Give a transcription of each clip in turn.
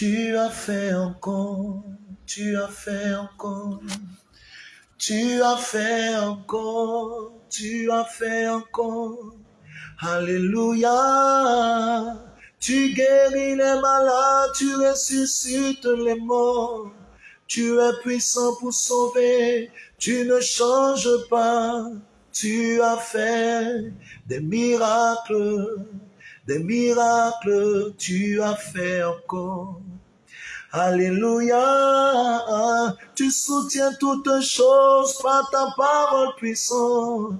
Tu as fait encore, tu as fait encore, tu as fait encore, tu as fait encore. Alléluia. Tu guéris les malades, tu ressuscites les morts. Tu es puissant pour sauver, tu ne changes pas. Tu as fait des miracles, des miracles, tu as fait encore. Alléluia, tu soutiens toutes choses par ta parole puissante,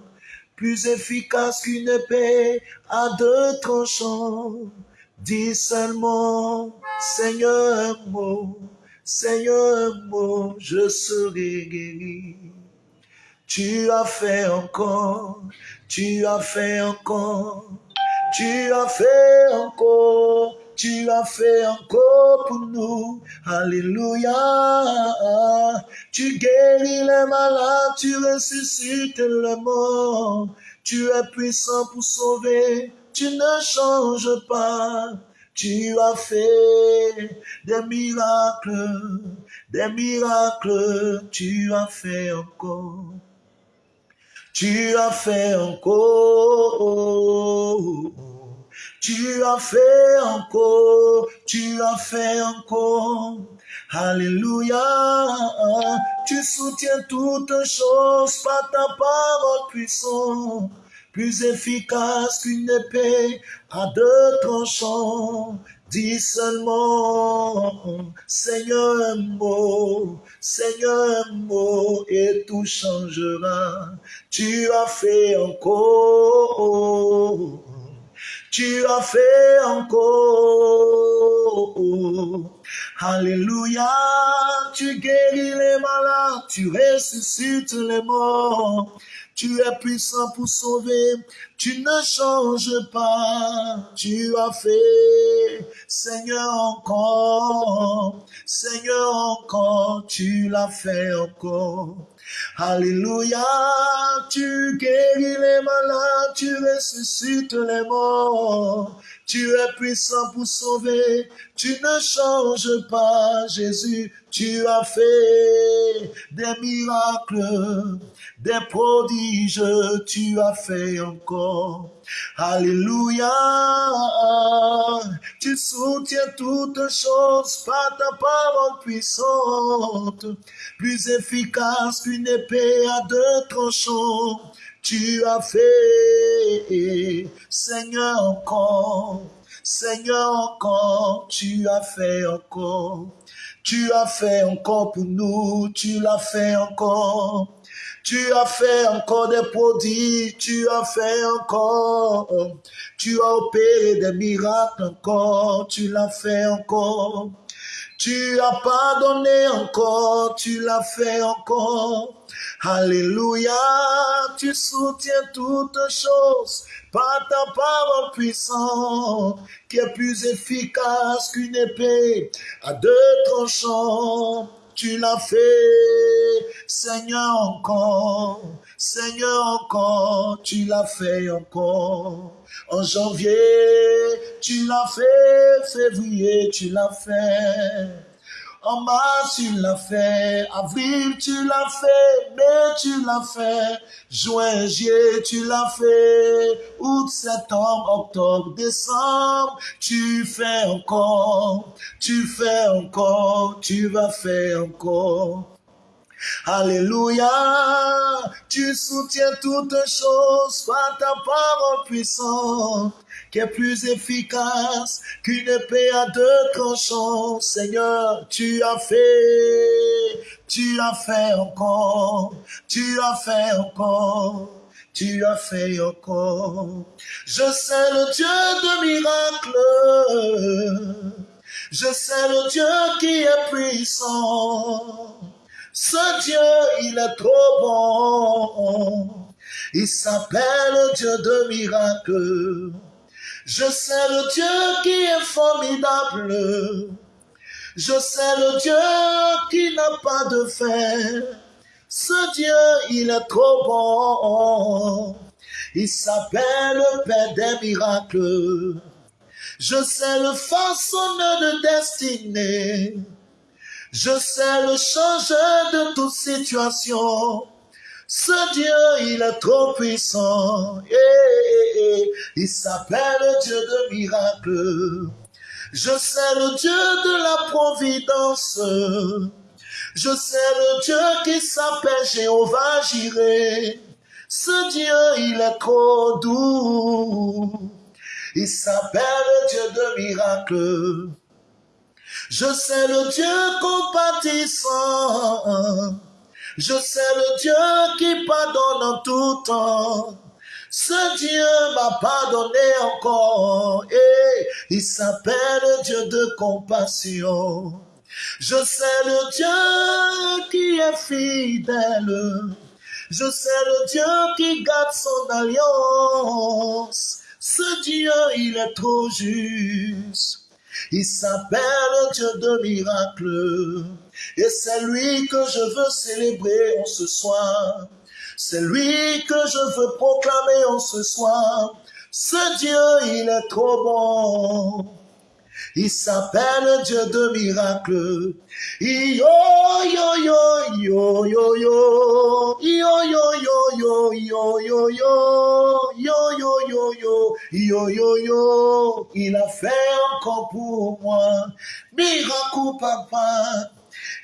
plus efficace qu'une épée à deux tranchants. Dis seulement, Seigneur mon, Seigneur mon, je serai guéri. Tu as fait encore, tu as fait encore, tu as fait encore, tu as fait encore pour nous. Alléluia. Tu guéris les malades, tu ressuscites le mort. Tu es puissant pour sauver, tu ne changes pas. Tu as fait des miracles, des miracles, tu as fait encore. Tu as fait encore. Tu as fait encore, tu as fait encore. Alléluia. Tu soutiens toutes choses par ta parole puissante plus efficace qu'une épée à deux tranchants. Dis seulement, Seigneur mot, Seigneur mot, et tout changera. Tu as fait encore, tu as fait encore. Alléluia, tu guéris les malades, tu ressuscites les morts. Tu es puissant pour sauver. Tu ne changes pas. Tu as fait, Seigneur, encore. Seigneur, encore. Tu l'as fait encore. Alléluia, tu guéris les malades, tu ressuscites les morts. Tu es puissant pour sauver, tu ne changes pas, Jésus. Tu as fait des miracles, des prodiges, tu as fait encore. Alléluia, tu soutiens toutes choses par ta parole puissante, plus efficace qu'une épée à deux tranchants tu as fait, Seigneur encore, Seigneur encore, tu as fait encore, tu as fait encore pour nous, tu l'as fait encore. Tu as fait encore des prodiges, tu as fait encore. Tu as opéré des miracles encore, tu l'as fait encore. Tu as pardonné encore, tu l'as fait encore. Alléluia, tu soutiens toutes choses par ta parole puissante, qui est plus efficace qu'une épée à deux tranchants. Tu l'as fait, Seigneur encore, Seigneur encore, tu l'as fait encore. En janvier, tu l'as fait, février, tu l'as fait. En mars, tu l'as fait. Avril, tu l'as fait. Mai, tu l'as fait. Juin, juillet, tu l'as fait. Août, septembre, octobre, décembre, tu fais encore. Tu fais encore. Tu vas faire encore. Alléluia, tu soutiens toutes choses par ta parole puissante qui est plus efficace qu'une épée à deux tranchants. Seigneur, tu as fait, tu as fait encore, tu as fait encore. Tu as fait encore. Je sais le Dieu de miracles. Je sais le Dieu qui est puissant. Ce Dieu, il est trop bon. Il s'appelle Dieu de miracles. Je sais le Dieu qui est formidable. Je sais le Dieu qui n'a pas de fin. Ce Dieu, il est trop bon. Il s'appelle le Père des miracles. Je sais le façonneur de destinée. Je sais le changeur de toute situation. Ce Dieu, il est trop puissant. Et, il s'appelle Dieu de miracles. Je sais le Dieu de la providence. Je sais le Dieu qui s'appelle Jéhovah Jireh. Ce Dieu, il est trop doux. Il s'appelle Dieu de miracles. Je sais le Dieu compatissant. Je sais le Dieu qui pardonne en tout temps. Ce Dieu m'a pardonné encore. Et il s'appelle Dieu de compassion. Je sais le Dieu qui est fidèle. Je sais le Dieu qui garde son alliance. Ce Dieu, il est trop juste. Il s'appelle Dieu de miracles. Et c'est lui que je veux célébrer en ce soir. C'est lui que je veux proclamer en ce soir. Ce Dieu, il est trop bon. Il s'appelle Dieu de miracles. Yo yo yo yo yo yo yo yo yo yo yo yo yo yo yo yo yo yo il a fait encore pour moi miracle papa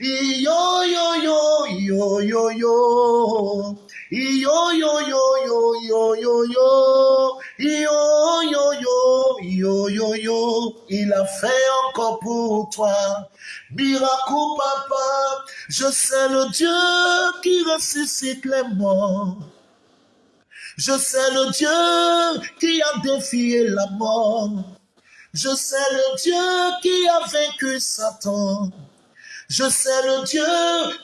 yo yo yo yo yo yo yo yo yo yo yo yo yo yo yo yo yo yo yo il a fait encore pour toi miracle papa je sais le Dieu qui ressuscite les morts je sais le Dieu qui a défié la mort je sais le Dieu qui a vaincu Satan je sais le Dieu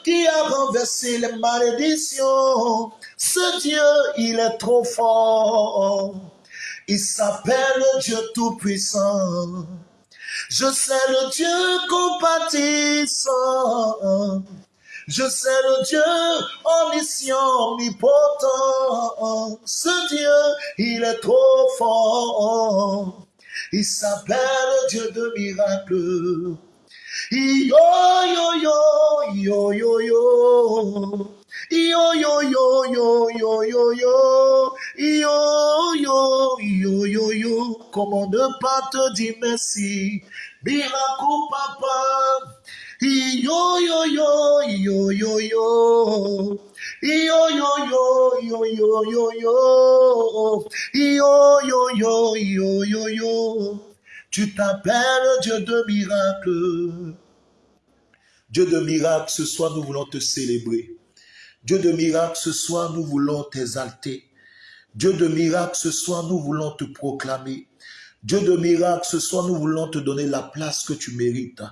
qui a renversé les malédictions. Ce Dieu, il est trop fort. Il s'appelle Dieu Tout-Puissant. Je sais le Dieu compatissant. Je sais le Dieu omniscient, omnipotent. Ce Dieu, il est trop fort. Il s'appelle Dieu de miracles. Yo yo yo yo yo yo. Yo yo yo yo yo yo yo. Yo yo yo yo yo. Comment ne pas te dire merci? Miracle papa. Yo yo yo yo yo yo. Yo yo yo yo yo yo yo. Yo yo yo yo yo yo. Tu t'appelles Dieu de miracles. Dieu de miracles, ce soir nous voulons te célébrer. Dieu de miracles, ce soir nous voulons t'exalter. Dieu de miracles, ce soir nous voulons te proclamer. Dieu de miracles, ce soir nous voulons te donner la place que tu mérites.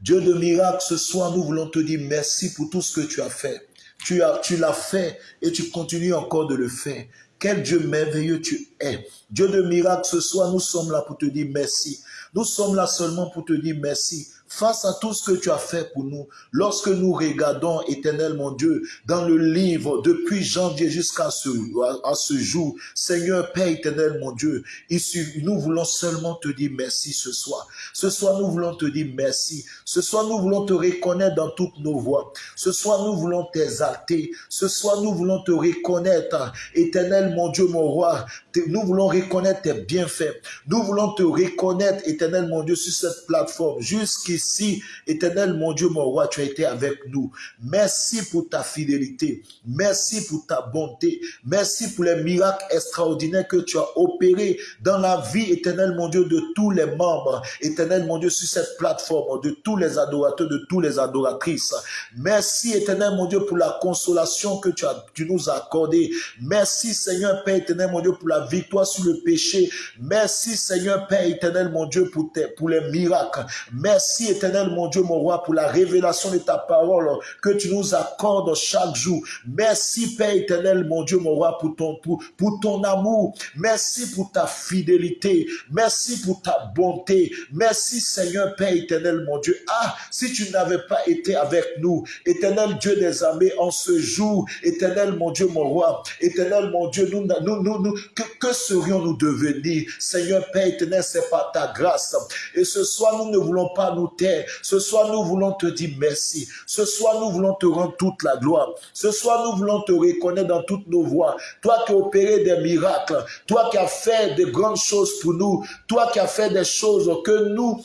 Dieu de miracles, ce soir nous voulons te dire merci pour tout ce que tu as fait. Tu as, tu l'as fait et tu continues encore de le faire. Quel Dieu merveilleux tu es. Dieu de miracles, ce soir nous sommes là pour te dire merci. Nous sommes là seulement pour te dire merci face à tout ce que tu as fait pour nous, lorsque nous regardons, éternel mon Dieu, dans le livre, depuis janvier jusqu'à ce, à, ce jour, Seigneur Père éternel mon Dieu, ici, nous voulons seulement te dire merci ce soir. Ce soir, nous voulons te dire merci. Ce soir, nous voulons te reconnaître dans toutes nos voies. Ce soir, nous voulons t'exalter. Ce soir, nous voulons te reconnaître, éternel mon Dieu, mon roi. Nous voulons reconnaître tes bienfaits. Nous voulons te reconnaître, éternel mon Dieu, sur cette plateforme. Jusqu'ici, éternel mon Dieu, mon roi, tu as été avec nous. Merci pour ta fidélité. Merci pour ta bonté. Merci pour les miracles extraordinaires que tu as opérés dans la vie, éternel mon Dieu, de tous les membres. Éternel mon Dieu, sur cette plateforme, de tous les adorateurs, de tous les adoratrices. Merci, éternel mon Dieu, pour la consolation que tu, nous as accordée. Merci, Seigneur Père éternel mon Dieu, pour la victoire sur le péché. Merci, Seigneur Père éternel mon Dieu, pour les miracles. Merci, Éternel mon Dieu, mon roi, pour la révélation de ta parole que tu nous accordes chaque jour. Merci, Père éternel, mon Dieu, mon roi, pour ton, pour, ton amour. Merci pour ta fidélité. Merci pour ta bonté. Merci, Seigneur, Père éternel, mon Dieu. Ah, si tu n'avais pas été avec nous, éternel Dieu des armées, en ce jour, éternel mon Dieu, mon roi, éternel mon Dieu, nous, nous, nous que, que serions-nous devenus? Seigneur, Père éternel, c'est par ta grâce. Et ce soir, nous ne voulons pas nous Ce soir, nous voulons te dire merci. Ce soir, nous voulons te rendre toute la gloire. Ce soir, nous voulons te reconnaître dans toutes nos voies. Toi qui as opéré des miracles, toi qui as fait de grandes choses pour nous, toi qui as fait des choses que nous,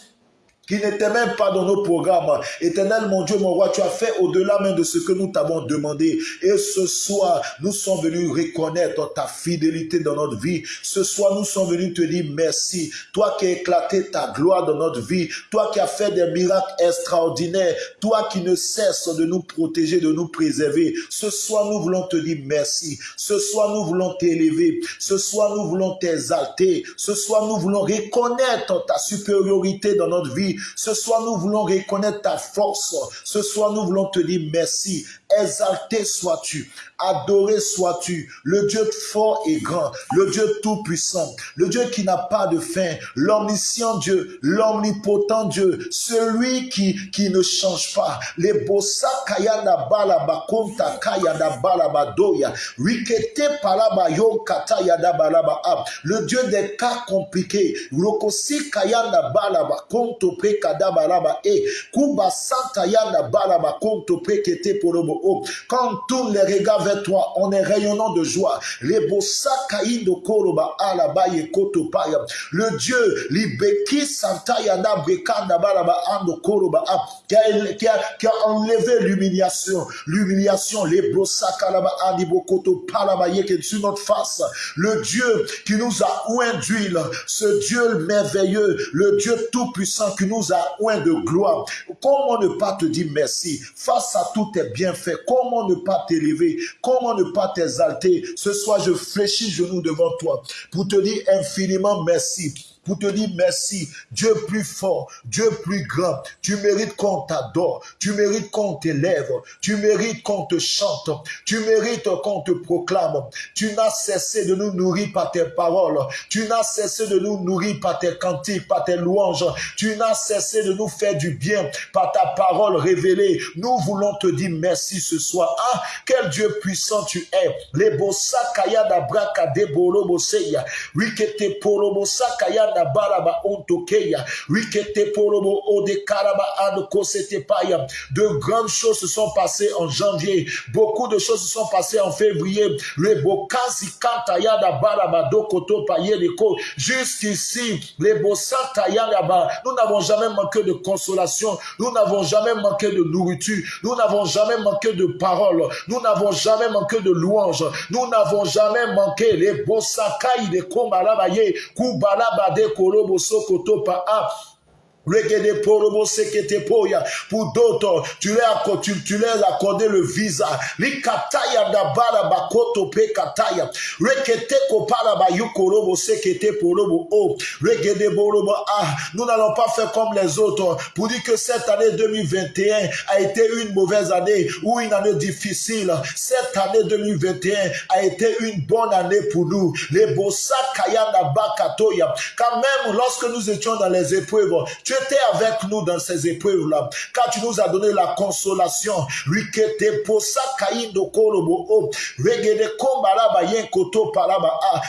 qui n'était même pas dans nos programmes. Éternel, mon Dieu, mon roi, tu as fait au-delà même de ce que nous t'avons demandé. Et ce soir, nous sommes venus reconnaître ta fidélité dans notre vie. Ce soir, nous sommes venus te dire merci. Toi qui as éclaté ta gloire dans notre vie. Toi qui as fait des miracles extraordinaires. Toi qui ne cesses de nous protéger, de nous préserver. Ce soir, nous voulons te dire merci. Ce soir, nous voulons t'élever. Ce soir, nous voulons t'exalter. Ce soir, nous voulons reconnaître ta supériorité dans notre vie. Ce soir, nous voulons reconnaître ta force. Ce soir, nous voulons te dire merci. Exalté sois-tu, adoré sois-tu, le Dieu fort et grand, le Dieu tout-puissant, le Dieu qui n'a pas de fin, l'omniscient Dieu, l'omnipotent Dieu, celui qui, qui ne change pas. Les bossa kayanda balaba konta kayada balaba doya, rikete palaba yo kata yada balaba ab. Le Dieu des cas compliqués, rokosi kayanda balaba konto pre kada balaba e, kuba santa yanda balaba konto pre kete porobo quand tous les regards vers toi, on est rayonnant de joie. Le Dieu, Libeki Koroba qui a, qui a, enlevé l'humiliation, l'humiliation, les sur notre face. Le Dieu qui nous a oint d'huile, ce Dieu merveilleux, le Dieu tout-puissant qui nous a oint de gloire. Comment ne pas te dire merci face à tous tes bienfaits? Comment ne pas t'élever Comment ne pas t'exalter? Ce soir, je fléchis genoux devant toi pour te dire infiniment merci pour te dire merci. Dieu plus fort, Dieu plus grand. Tu mérites qu'on t'adore, tu mérites qu'on t'élève, tu mérites qu'on te chante, tu mérites qu'on te proclame. Tu n'as cessé de nous nourrir par tes paroles, tu n'as cessé de nous nourrir par tes cantiques, par tes louanges, tu n'as cessé de nous faire du bien par ta parole révélée. Nous voulons te dire merci ce soir. Ah, quel Dieu puissant tu es. Les bossa kaya da braka de bolo boseya. Wikete polo bossa ontokeya. Ode karaba paya. De grandes choses se sont passées en janvier. Beaucoup de choses se sont passées en février. Le bokasi kantaya da do koto. Jusqu'ici. Nous n'avons jamais manqué de consolation. Nous n'avons jamais manqué de nourriture. Nous n'avons jamais manqué de paroles. Nous n'avons jamais manqué de louanges. Nous n'avons jamais manqué les bosakai de kombalabaye, korobo sokoto pa a pour d'autres, tu leur, tu, tu leur accordé le visa. Ah. Nous n'allons pas faire comme les autres pour dire que cette année 2021 a été une mauvaise année ou une année difficile. Cette année 2021 a été une bonne année pour nous. Les bossa kaya. Quand même, lorsque nous étions dans les épreuves, tu étais avec nous dans ces épreuves-là, car tu nous as donné la consolation.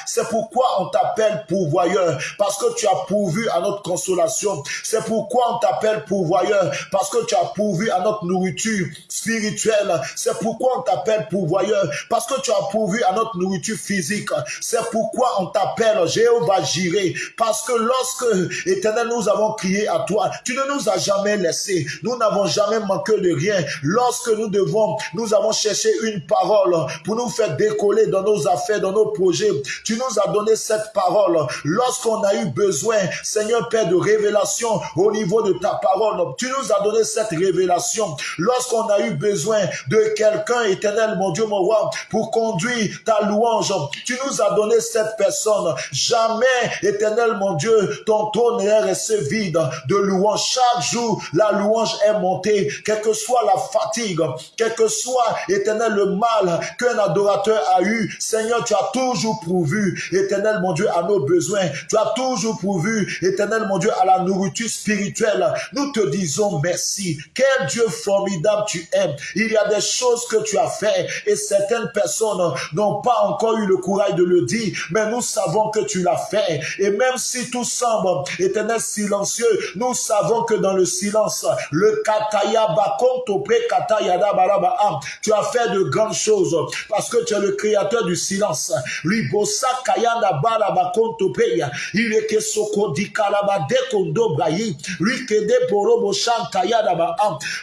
C'est pourquoi on t'appelle pourvoyeur, parce que tu as pourvu à notre consolation. C'est pourquoi on t'appelle pourvoyeur, parce que tu as pourvu à notre nourriture spirituelle. C'est pourquoi on t'appelle pourvoyeur, parce que tu as pourvu à notre nourriture physique. C'est pourquoi on t'appelle Jéhovah Jiré, parce que lorsque, éternel, nous avons crié à toi, tu ne nous as jamais laissés. Nous n'avons jamais manqué de rien. Lorsque nous devons, nous avons cherché une parole pour nous faire décoller dans nos affaires, dans nos projets. Tu nous as donné cette parole. Lorsqu'on a eu besoin, Seigneur Père, de révélation au niveau de ta parole, tu nous as donné cette révélation. Lorsqu'on a eu besoin de quelqu'un, éternel, mon Dieu, mon roi, pour conduire ta louange, tu nous as donné cette personne. Jamais, éternel, mon Dieu, ton trône n'est resté vide. De louange. Chaque jour, la louange est montée, quelle que soit la fatigue, quel que soit, éternel, le mal qu'un adorateur a eu. Seigneur, tu as toujours pourvu, éternel, mon Dieu, à nos besoins. Tu as toujours pourvu, éternel, mon Dieu, à la nourriture spirituelle. Nous te disons merci. Quel Dieu formidable tu es. Il y a des choses que tu as fait et certaines personnes n'ont pas encore eu le courage de le dire, mais nous savons que tu l'as fait. Et même si tout semble éternel silencieux, nous savons que dans le silence, le kataya katayada baraba, tu as fait de grandes choses parce que tu es le créateur du silence. Ribosa kayanda baraba kontopeya, il est que soko di kalaba de kondo brayi, rikede borobo shantayada ba,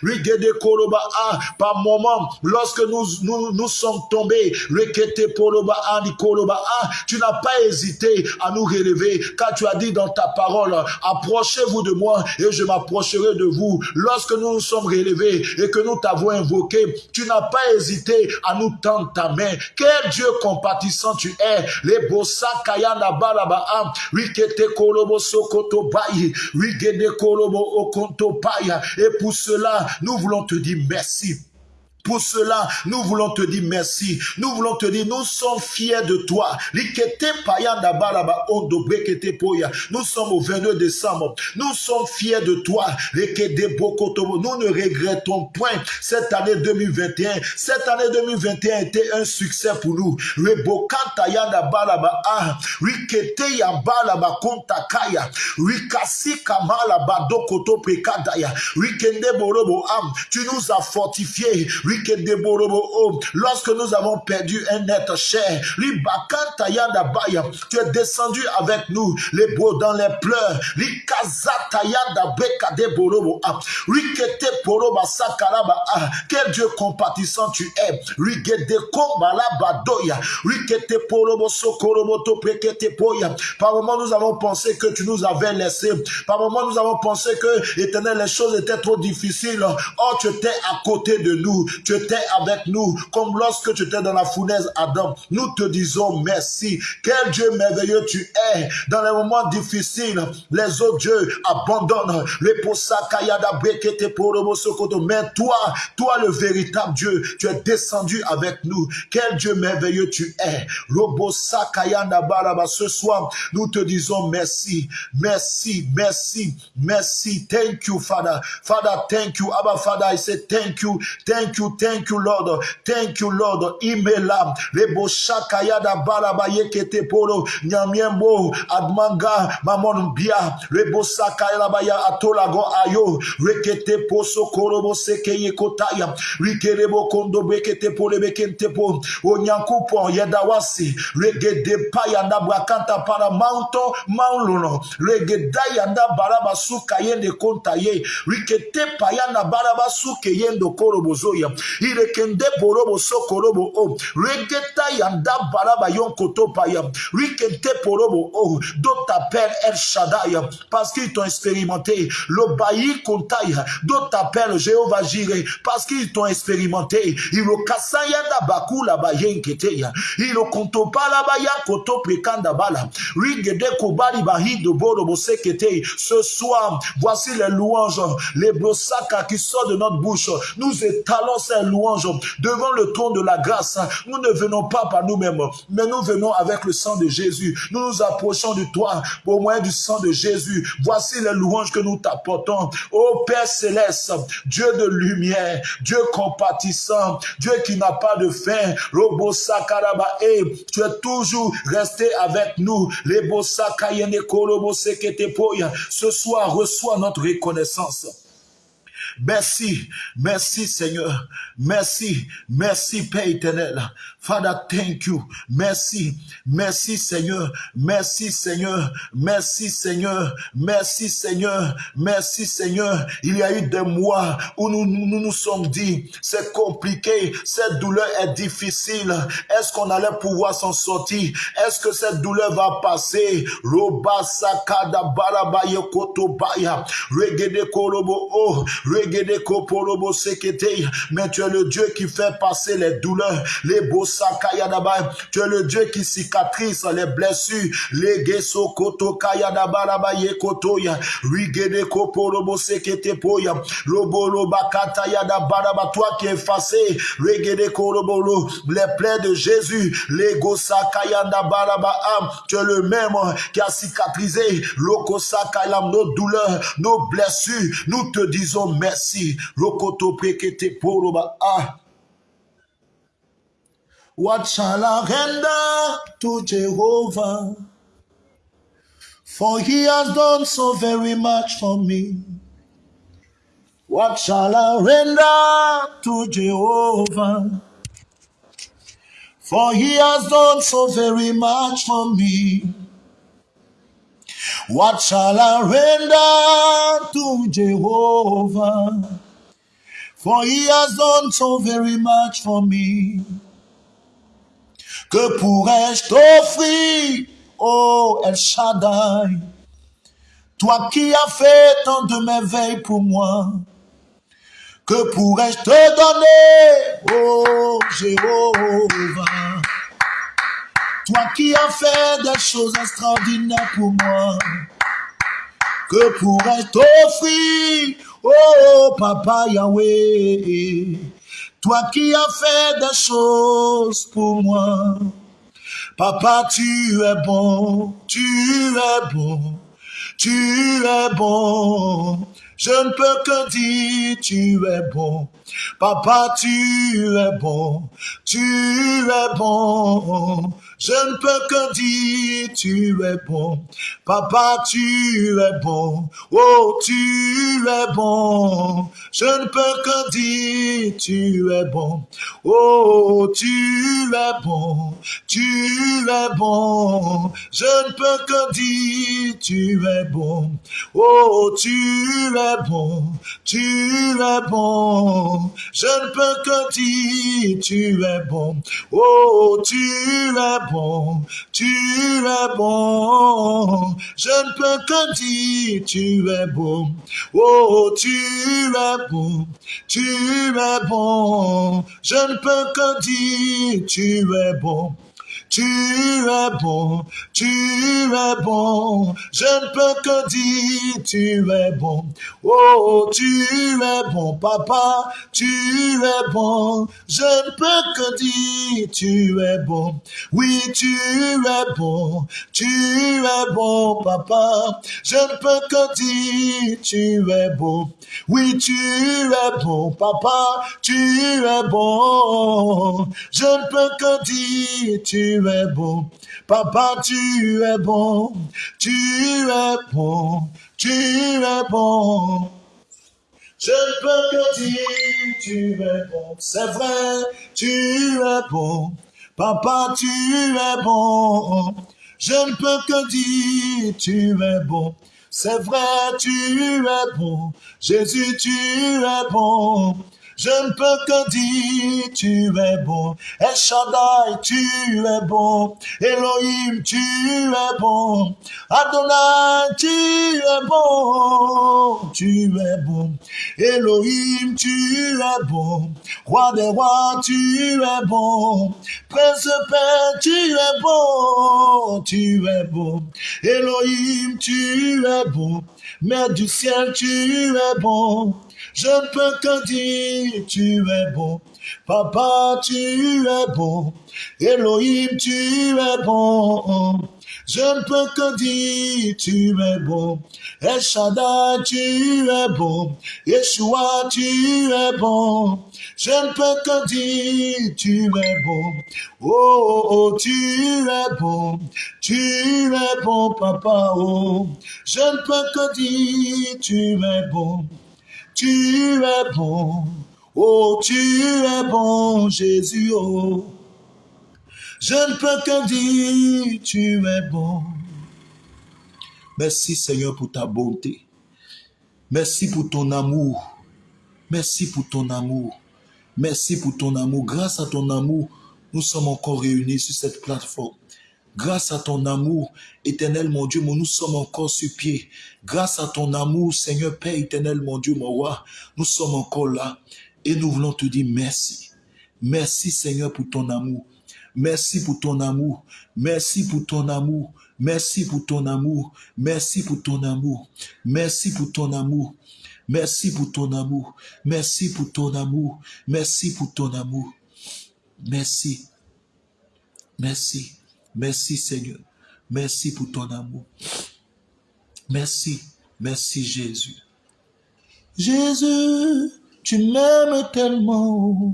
rigede koroba. A, par moment, lorsque nous, nous, nous sommes tombés, rikete poroba a, koroba. A, tu n'as pas hésité à nous relever, car tu as dit dans ta parole, approchez-vous de moi et je m'approcherai de vous. Lorsque nous nous sommes relevés et que nous t'avons invoqué, tu n'as pas hésité à nous tendre ta main. Quel Dieu compatissant tu es. Les bossa kayana balaba rikete kolobo sokoto okonto. Et pour cela, nous voulons te dire merci. Pour cela, nous voulons te dire merci. Nous voulons te dire, nous sommes fiers de toi. Nous sommes au 22 décembre. Nous sommes fiers de toi. Nous ne regrettons point cette année 2021. Cette année 2021 était un succès pour nous. Tu nous as fortifiés. Oh, lorsque nous avons perdu un être cher, tu es descendu avec nous, les beaux dans les pleurs, quel Dieu compatissant tu es, par moment nous avons pensé que tu nous avais laissé, par moment nous avons pensé que éternel les choses étaient trop difficiles, or tu étais à côté de nous, tu étais avec nous, comme lorsque tu étais dans la fournaise Adam. Nous te disons merci. Quel Dieu merveilleux tu es. Dans les moments difficiles, les autres dieux abandonnent. Mais toi, toi le véritable Dieu, tu es descendu avec nous. Quel Dieu merveilleux tu es. Ce soir, nous te disons merci, merci, merci, merci. Thank you, Father. Father, thank you. Abba, Father, I say thank you, thank you, thank you, Lord. Thank you, Lord. Imela, Rebo Shakayada Baraba Yekete Polo, Nyamiembo, Admanga, Mamon Bia, Rebo Sakayabaya Atolago Ayo, Rekete Poso Korobo Sekeye Kotaya, Rikerebo Kondo Bekete Pole Bekente Po, Onyankupo Yedawasi, Regede Payanda Brakanta para Mounto Maulono, Regedayanda Baraba Sukayende Kontaye, Rikete Payanda Baraba Sukeyendo Korobozoya, irekende borobo sokorobo o regeta yanda baraba yon koto paya rikente porobo o d'autres t'appellent El Shaddai parce qu'ils t'ont expérimenté le bailli kontaya d'autres t'appellent Jéhovah Jireh parce qu'ils t'ont expérimenté. Ilo kasayanda bakula bayen keteya ilo konto pala baya koto prekanda bala. Rigede kobali bahi de borobo sekete. Ce soir voici les louanges les brosaka qui sortent de notre bouche. Nous étalons louange devant le trône de la grâce. Nous ne venons pas par nous-mêmes, mais nous venons avec le sang de Jésus. Nous nous approchons de toi au moyen du sang de Jésus. Voici les louanges que nous t'apportons. Ô Père céleste, Dieu de lumière, Dieu compatissant, Dieu qui n'a pas de fin, Robo et tu es toujours resté avec nous. Ce soir, reçois notre reconnaissance. Merci, merci Seigneur, merci, merci Père éternel. Father, thank you. Merci. Merci Seigneur. Merci Seigneur. Merci Seigneur. Merci Seigneur. Merci Seigneur. Il y a eu des mois où nous nous, sommes dit, c'est compliqué, cette douleur est difficile. Est-ce qu'on allait pouvoir s'en sortir? Est-ce que cette douleur va passer? Kotobaya. Regede. Mais tu es le Dieu qui fait passer les douleurs. Les Bosakayadaba. Tu es le Dieu qui cicatrise les blessures. Les Gesokoto Kayadabaraba Yekotoya. Rigede Koporobo Sekete Poya. Bakata Yadabaraba. Toi qui effacé. Rigede Korobolo. Les plaies de Jésus. Les Gosakayadabaraba. Tu es le même qui a cicatrisé. Lokosakayam nos douleurs, nos blessures. Nous te disons merci. Lokoto Prekete Poroba. Ah. What shall I render to Jehovah? For he has done so very much for me. What shall I render to Jehovah? For he has done so very much for me. What shall I render to Jehovah? For he has done so very much for me. Que pourrais-je t'offrir, oh El Shaddai, toi qui as fait tant de merveilles pour moi? Que pourrais-je te donner, oh Jéhovah, toi qui as fait des choses extraordinaires pour moi? Que pourrais-je t'offrir, oh Papa Yahweh? Toi qui as fait des choses pour moi. Papa, tu es bon, tu es bon, tu es bon. Je ne peux que dire, tu es bon. Papa, tu es bon, tu es bon. Je ne peux que dire, tu es bon. Papa, tu es bon. Oh, tu es bon. Je ne peux que dire, tu es bon. Oh, tu es bon. Tu es bon. Je ne peux que dire, tu es bon. Oh, tu es bon. Tu es bon. Je ne peux que dire, tu es bon. Oh, tu es bon. Tu es bon. Je ne peux que dire, tu es bon. Oh, tu es bon. Tu es bon. Je ne peux que dire, tu es bon. Tu es bon, tu es bon, je ne peux que dire, tu es bon. Oh, tu es bon, papa, tu es bon, je ne peux que dire, tu es bon. Oui, tu es bon, tu es bon, papa, je ne peux que dire, tu es bon. Oui, tu es bon, papa, tu es bon, je ne peux que dire, tu es Papa, tu es bon, tu es bon, tu es bon. Je ne peux que dire, tu es bon. C'est vrai, tu es bon. Papa, tu es bon. Je ne peux que dire, tu es bon. C'est vrai, tu es bon. Jésus, tu es bon. Je ne peux que dire, tu es bon. El Shaddai, tu es bon. Elohim, tu es bon. Adonai, tu es bon. Tu es bon. Elohim, tu es bon. Roi des rois, tu es bon. Prince Père, tu es bon. Tu es bon. Elohim, tu es bon. Mère du ciel, tu es bon. Je ne peux que dire, tu es bon. Papa, tu es bon. Elohim, tu es bon. Je ne peux que dire, tu es bon. El Shaddai, tu es bon. Yeshua, tu es bon. Je ne peux que dire, tu es bon. Oh, oh, tu es bon. Tu es bon, papa, oh. Je ne peux que dire, tu es bon. Tu es bon, oh tu es bon Jésus, oh. Je ne peux que dire, tu es bon. Merci Seigneur pour ta bonté. Merci pour ton amour. Merci pour ton amour. Merci pour ton amour. Grâce à ton amour, nous sommes encore réunis sur cette plateforme. Grâce à ton amour, éternel mon Dieu, nous sommes encore sur pied. Grâce à ton amour, Seigneur Père éternel, mon Dieu, mon roi, nous sommes encore là. Et nous voulons te dire merci. Merci Seigneur pour ton amour. Merci pour ton amour. Merci pour ton amour. Merci pour ton amour. Merci pour ton amour. Merci pour ton amour. Merci pour ton amour. Merci pour ton amour. Merci pour ton amour. Merci. Merci. Merci Seigneur. Merci pour ton amour. Merci. Merci Jésus. Jésus, tu m'aimes tellement,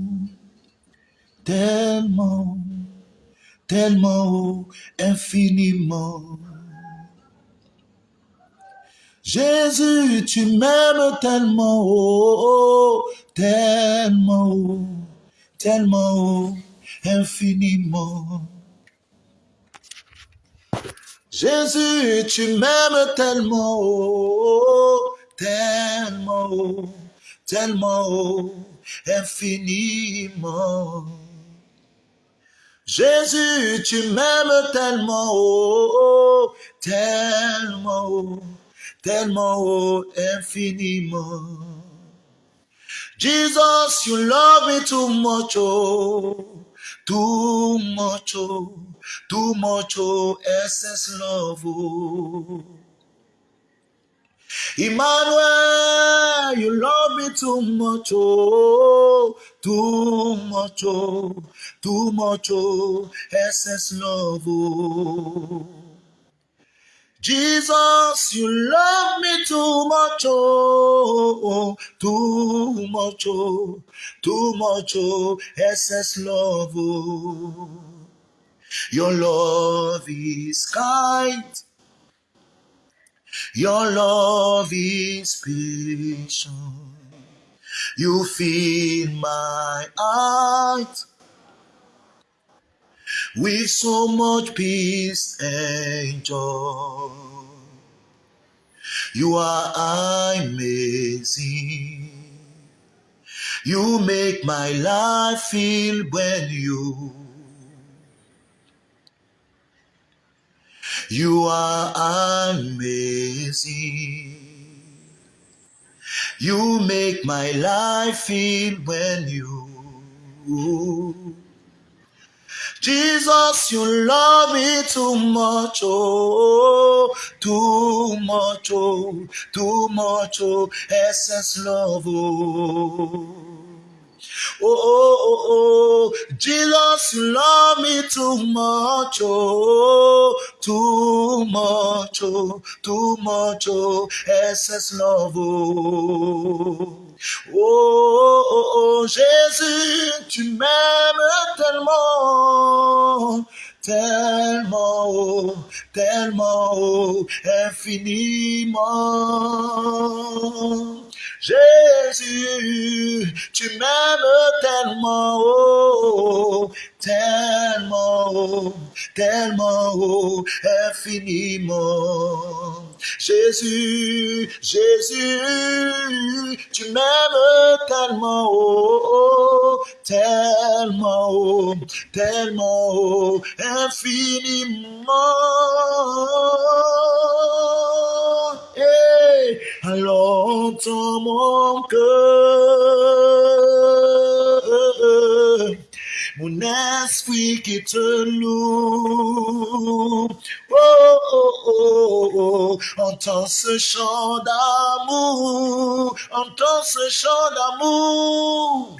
tellement, tellement, infiniment. Jésus, tu m'aimes tellement, oh, tellement, tellement, infiniment. Jésus, tu m'aimes tellement, tellement, tellement, infiniment. Jésus, tu m'aimes tellement, tellement, tellement, infiniment. Jesus, you love me too much, oh, too much, oh, too much, oh, excess love, oh. Emmanuel, you love me too much, oh, too much, oh, too much, oh, excess love, oh. Jesus, you love me too much, oh, too much, oh, too much, oh, excess love, oh. Your love is kind. Your love is patient. You fill my heart with so much peace and joy. You are amazing. You make my life feel when you You are amazing. You make my life feel when you. Jesus, you love me too much, oh, too much, oh, too much, oh, essence love, oh. Oh, oh, oh, oh, Jesus, you love me too much, oh, too much, oh, too much, oh, love, oh. Oh, oh, oh, Jésus, tu m'aimes tellement, tellement, oh, tellement, oh, infiniment. Jésus, tu m'aimes tellement, oh, tellement, oh, tellement, oh, infiniment. Jésus, Jésus, tu m'aimes tellement, oh, tellement, oh, tellement, oh, infiniment. Alors entends mon cœur mon esprit qui te loue. Oh, oh, oh, oh, entends ce chant d'amour, entends ce chant d'amour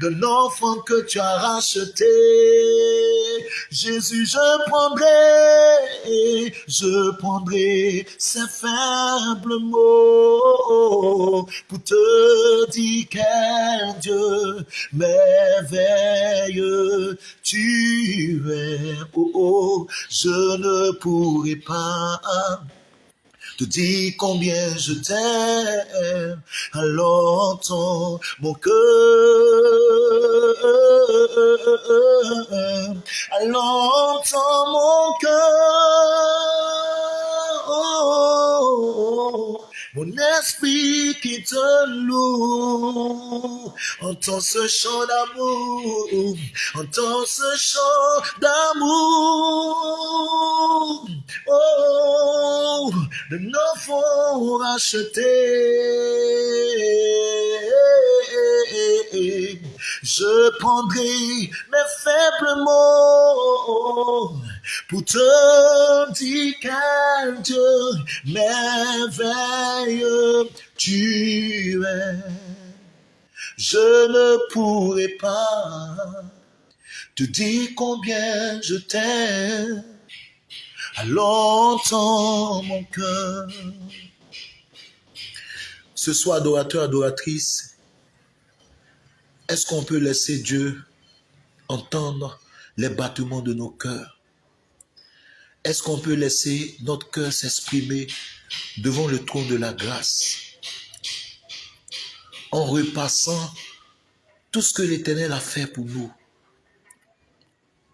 de l'enfant que tu as racheté. Jésus, je prendrai, je prendrai ces faibles mots pour te dire quel Dieu merveilleux tu es. Oh, oh, je ne pourrai pas te dis combien je t'aime, alors entends mon cœur, alors entends mon cœur, mon esprit qui te loue. Entends ce chant d'amour, entends ce chant d'amour. Oh, de nos fonds rachetés. Je prendrai mes faibles mots pour dire qu'un Dieu merveilleux tu es. Je ne pourrai pas te dire combien je t'aime. longtemps mon cœur. Ce soir, adorateur, adoratrice, est-ce qu'on peut laisser Dieu entendre les battements de nos cœurs? Est-ce qu'on peut laisser notre cœur s'exprimer devant le trône de la grâce en repassant tout ce que l'Éternel a fait pour nous,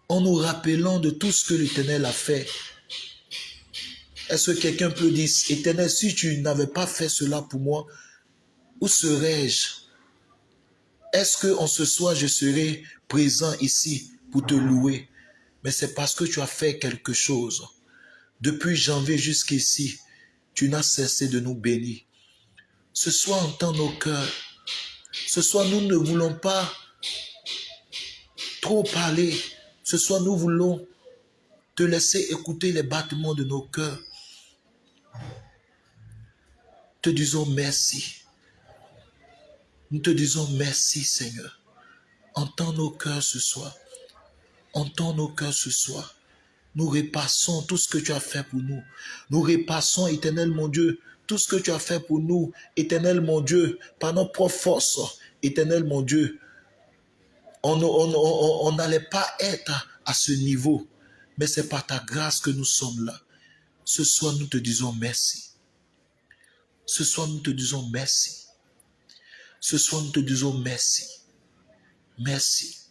en nous rappelant de tout ce que l'Éternel a fait? Est-ce que quelqu'un peut dire, Éternel, si tu n'avais pas fait cela pour moi, où serais-je? Est-ce que en ce soir, je serai présent ici pour te louer? Mais c'est parce que tu as fait quelque chose. Depuis janvier jusqu'ici, tu n'as cessé de nous bénir. Ce soir, entends nos cœurs. Ce soir, nous ne voulons pas trop parler. Ce soir, nous voulons te laisser écouter les battements de nos cœurs te disons merci. Nous te disons merci, Seigneur. Entends nos cœurs ce soir. Entends nos cœurs ce soir. Nous repassons tout ce que tu as fait pour nous. Nous repassons, éternel mon Dieu, tout ce que tu as fait pour nous, éternel mon Dieu, par nos propres forces, éternel mon Dieu. On n'allait pas être à ce niveau, mais c'est par ta grâce que nous sommes là. Ce soir, nous te disons merci. Ce soir, nous te disons merci. Ce soir, nous te disons merci. Merci.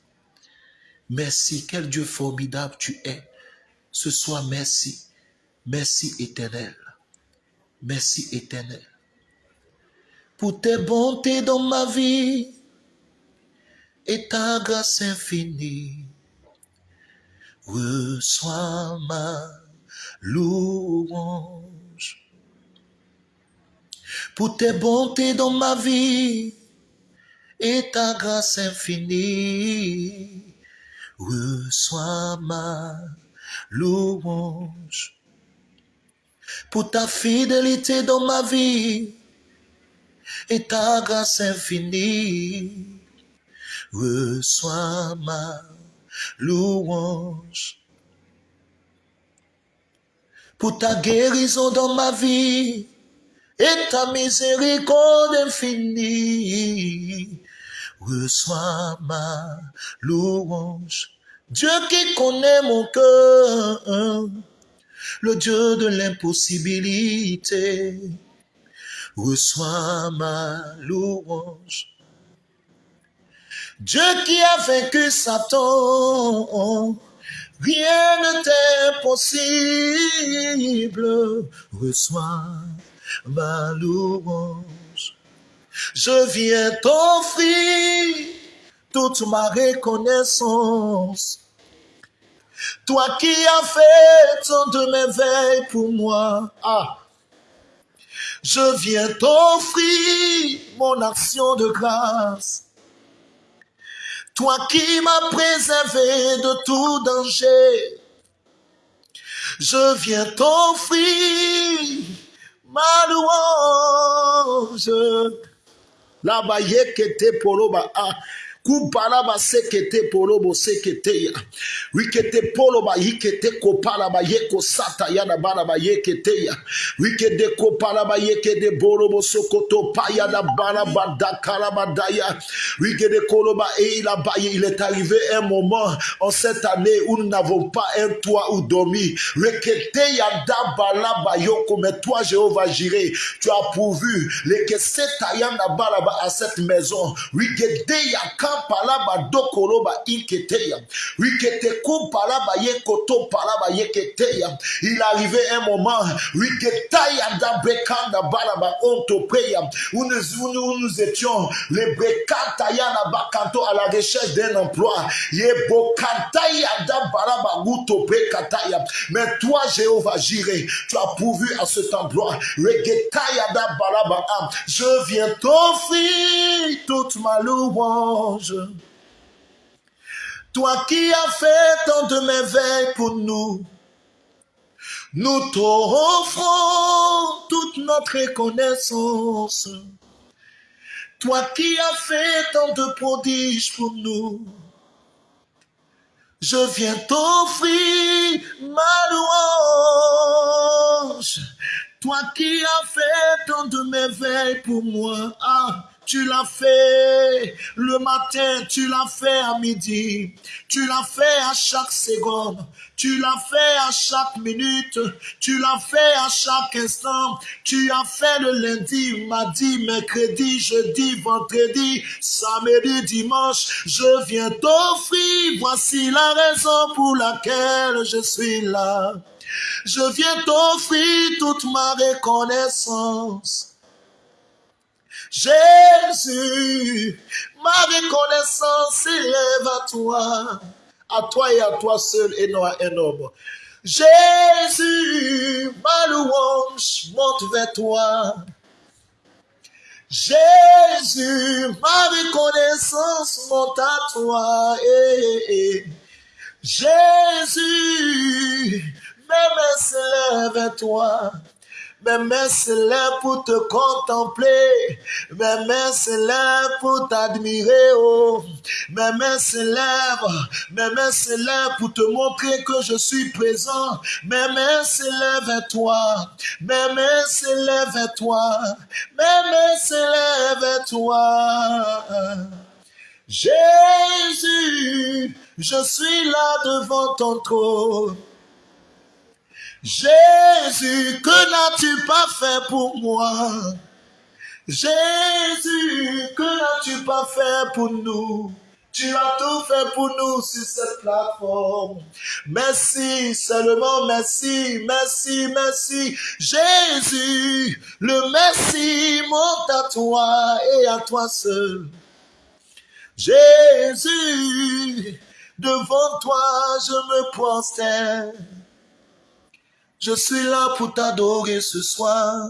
Merci. Quel Dieu formidable tu es. Ce soir, merci. Merci éternel. Merci éternel. Pour tes bontés dans ma vie et ta grâce infinie. Reçois ma louange pour tes bontés dans ma vie et ta grâce infinie. Reçois ma louange. Pour ta fidélité dans ma vie et ta grâce infinie. Reçois ma louange. Pour ta guérison dans ma vie et ta miséricorde infinie. Reçois ma louange. Dieu qui connaît mon cœur, le Dieu de l'impossibilité, reçois ma louange. Dieu qui a vaincu Satan, rien n'est impossible, reçois ma louange. Je viens t'offrir toute ma reconnaissance. Toi qui as fait tant de merveilles pour moi. Ah. Je viens t'offrir mon action de grâce. Toi qui m'as préservé de tout danger. Je viens t'offrir ma louange. La yekete poloba a. Kubalaba sekete polobo sekete ya. Wikete poloba yikete kopalaba yeko sata yana balaba yekete ya. Wikede kopalaba yekede bolobo sokoto paya da balaba da kalabadaya. Wikede koloba et il a Il est arrivé un moment en cette année où nous n'avons pas un toit où dormir. Wikete ya da balaba yoko. Mais toi, Jéhovah Jiré, tu as pourvu. Les que balaba à cette maison. Wikede ya kam palaba dokoloba iketeya. Rikete ko palaba yekoto palaba yeketeya. Il arrivait un moment, riketaya da bekanda balaba ontopeya, où nous, où nous, étions, les brekataya na bakanto à la recherche d'un emploi. Yebokantaya da balaba gutope kataya. Mais toi, Jéhovah, j'irai. Tu as pourvu à cet emploi. Regetaya da balaba. Je viens t'offrir toute ma louange. Toi qui as fait tant de merveilles pour nous, nous t'offrons toute notre reconnaissance. Toi qui as fait tant de prodiges pour nous, je viens t'offrir ma louange. Toi qui as fait tant de merveilles pour moi, ah, tu l'as fait. Le matin, tu l'as fait à midi, tu l'as fait à chaque seconde, tu l'as fait à chaque minute, tu l'as fait à chaque instant, tu as fait le lundi, mardi, mercredi, jeudi, vendredi, samedi, dimanche, je viens t'offrir, voici la raison pour laquelle je suis là. Je viens t'offrir toute ma reconnaissance. Jésus, ma reconnaissance s'élève à toi, à toi et à toi seul et non à un homme. Jésus, ma louange monte vers toi. Jésus, ma reconnaissance monte à toi. Eh, eh. Jésus, mes mains s'élèvent vers toi. Mes mains s'élèvent pour te contempler. Mes mains s'élèvent pour t'admirer. Oh. Mes mains s'élèvent. Mes mains s'élèvent pour te montrer que je suis présent. Mes mains s'élèvent à toi. Mes mains s'élèvent à toi. Mes mains s'élèvent à toi. Jésus, je suis là devant ton trône. Jésus, que n'as-tu pas fait pour moi? Jésus, que n'as-tu pas fait pour nous? Tu as tout fait pour nous sur cette plateforme. Merci, seulement merci, merci, merci. Jésus, le merci monte à toi et à toi seul. Jésus, devant toi je me prosterne. Je suis là pour t'adorer ce soir.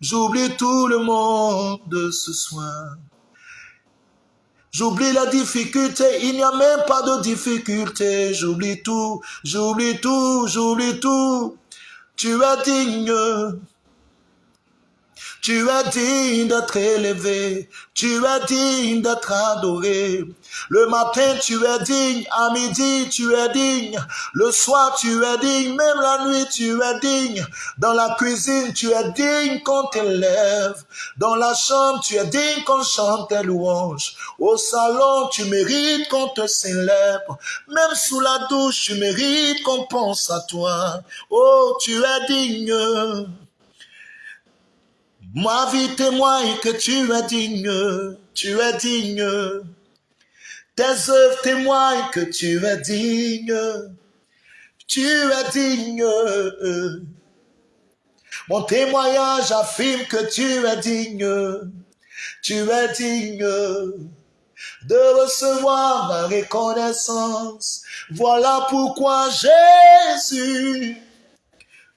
J'oublie tout le monde ce soir. J'oublie la difficulté, il n'y a même pas de difficulté. J'oublie tout, j'oublie tout, j'oublie tout. Tu es digne. Tu es digne d'être élevé, tu es digne d'être adoré. Le matin, tu es digne, à midi, tu es digne, le soir, tu es digne, même la nuit, tu es digne. Dans la cuisine, tu es digne qu'on t'élève. Dans la chambre, tu es digne qu'on chante tes louanges. Au salon, tu mérites qu'on te célèbre. Même sous la douche, tu mérites qu'on pense à toi. Oh, tu es digne. Ma vie témoigne que tu es digne, tu es digne. Tes œuvres témoignent que tu es digne, tu es digne. Mon témoignage affirme que tu es digne, tu es digne de recevoir ma reconnaissance. Voilà pourquoi Jésus,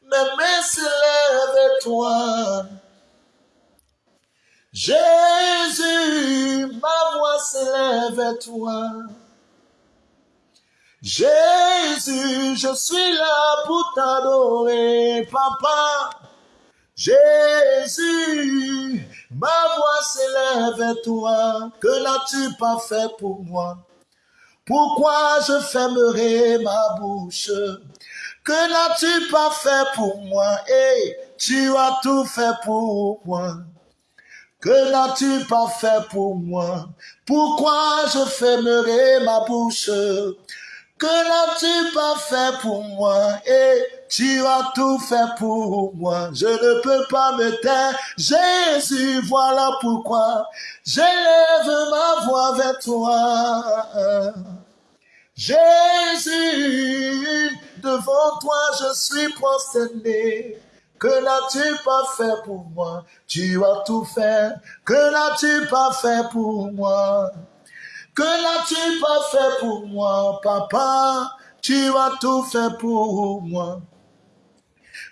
mes mains s'élèvent toi. Jésus, ma voix s'élève à toi. Jésus, je suis là pour t'adorer, papa. Jésus, ma voix s'élève à toi. Que n'as-tu pas fait pour moi? Pourquoi je fermerai ma bouche? Que n'as-tu pas fait pour moi? Et tu as tout fait pour moi. Que n'as-tu pas fait pour moi? Pourquoi je fermerai ma bouche? Que n'as-tu pas fait pour moi? Et tu as tout fait pour moi. Je ne peux pas me taire. Jésus, voilà pourquoi j'élève ma voix vers toi. Jésus, devant toi je suis prosterné. Que n'as-tu pas fait pour moi? Tu as tout fait. Que n'as-tu pas fait pour moi? Que n'as-tu pas fait pour moi, papa? Tu as tout fait pour moi.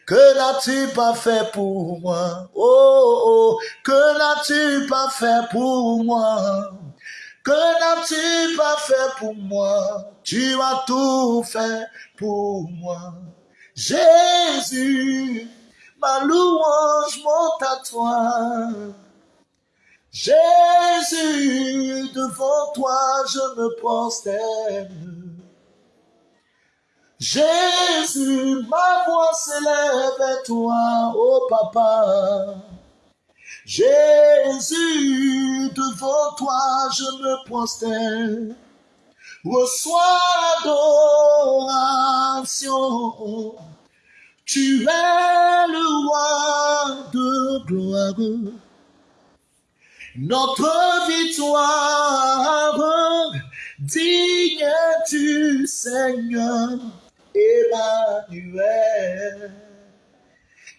Que n'as-tu pas fait pour moi? Oh, oh, que n'as-tu pas fait pour moi? Que n'as-tu pas fait pour moi? Tu as tout fait pour moi. Jésus, ma louange monte à toi. Jésus, devant toi je me prosterne. Jésus, ma voix s'élève à toi, oh papa. Jésus, devant toi je me prosterne. Reçois l'adoration. Tu es le roi de gloire. Notre victoire, digne du Seigneur. Emmanuel.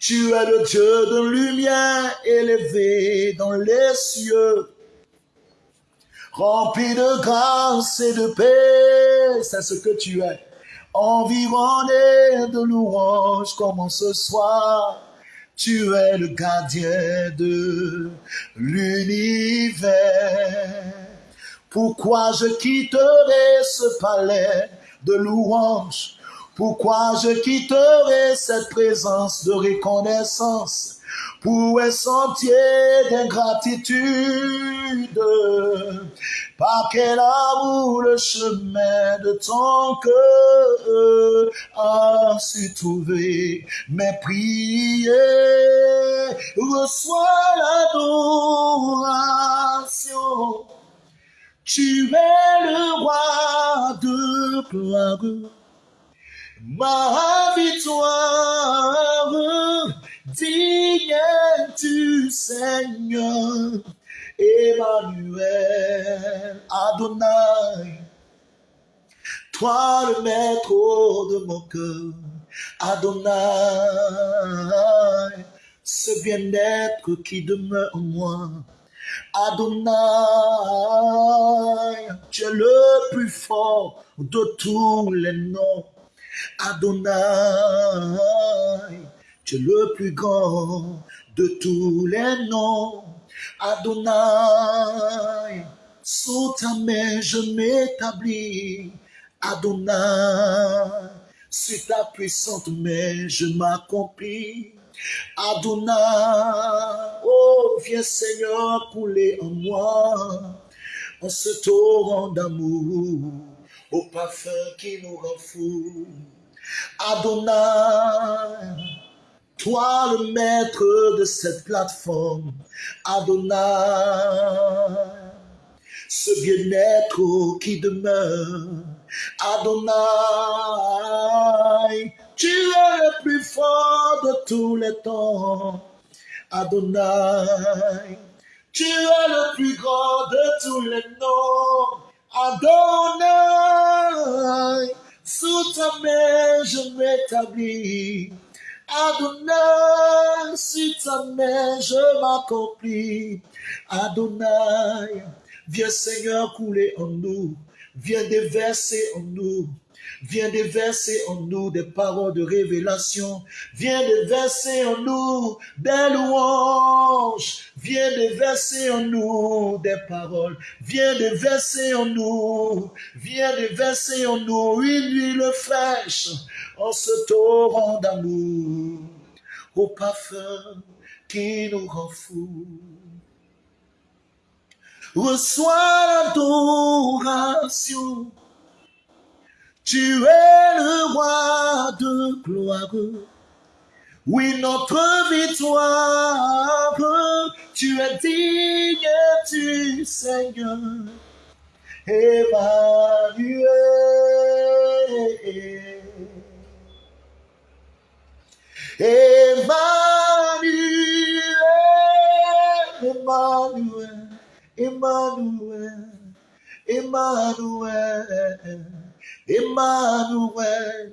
Tu es le Dieu de lumière élevé dans les cieux, rempli de grâce et de paix, c'est ce que tu es. Environné de louanges comme ce soir, tu es le gardien de l'univers. Pourquoi je quitterai ce palais de louanges pourquoi je quitterai cette présence de reconnaissance? Pour un sentier d'ingratitude Par quel amour le chemin de ton cœur a su trouver mes prières? Reçois l'adoration. Tu es le roi de gloire ma victoire, du Seigneur, Emmanuel, Adonai, toi le maître de mon cœur, Adonai, ce bien-être qui demeure en moi, Adonai, tu es le plus fort de tous les noms. Adonai, tu es le plus grand de tous les noms. Adonai, sous ta main je m'établis. Adonai, sur ta puissante main je m'accomplis. Adonai, oh viens Seigneur couler en moi en ce torrent d'amour au parfum qui nous rend fous. Adonai, toi le maître de cette plateforme, Adonai, ce bien-être qui demeure, Adonai, tu es le plus fort de tous les temps, Adonai, tu es le plus grand de tous les noms, Adonai, sous ta main je m'établis. Adonai, sous ta main je m'accomplis. Adonai, viens Seigneur couler en nous, viens déverser en nous Viens déverser en nous des paroles de révélation. Viens déverser en nous des louanges. Viens déverser en nous des paroles. Viens déverser en nous. Viens déverser en nous une huile fraîche en ce torrent d'amour. Au parfum qui nous rend fous. Reçois l'adoration tu es le roi de gloire. Oui, notre victoire, tu es digne du Seigneur. Emmanuel. Emmanuel, Emmanuel, Emmanuel, Emmanuel,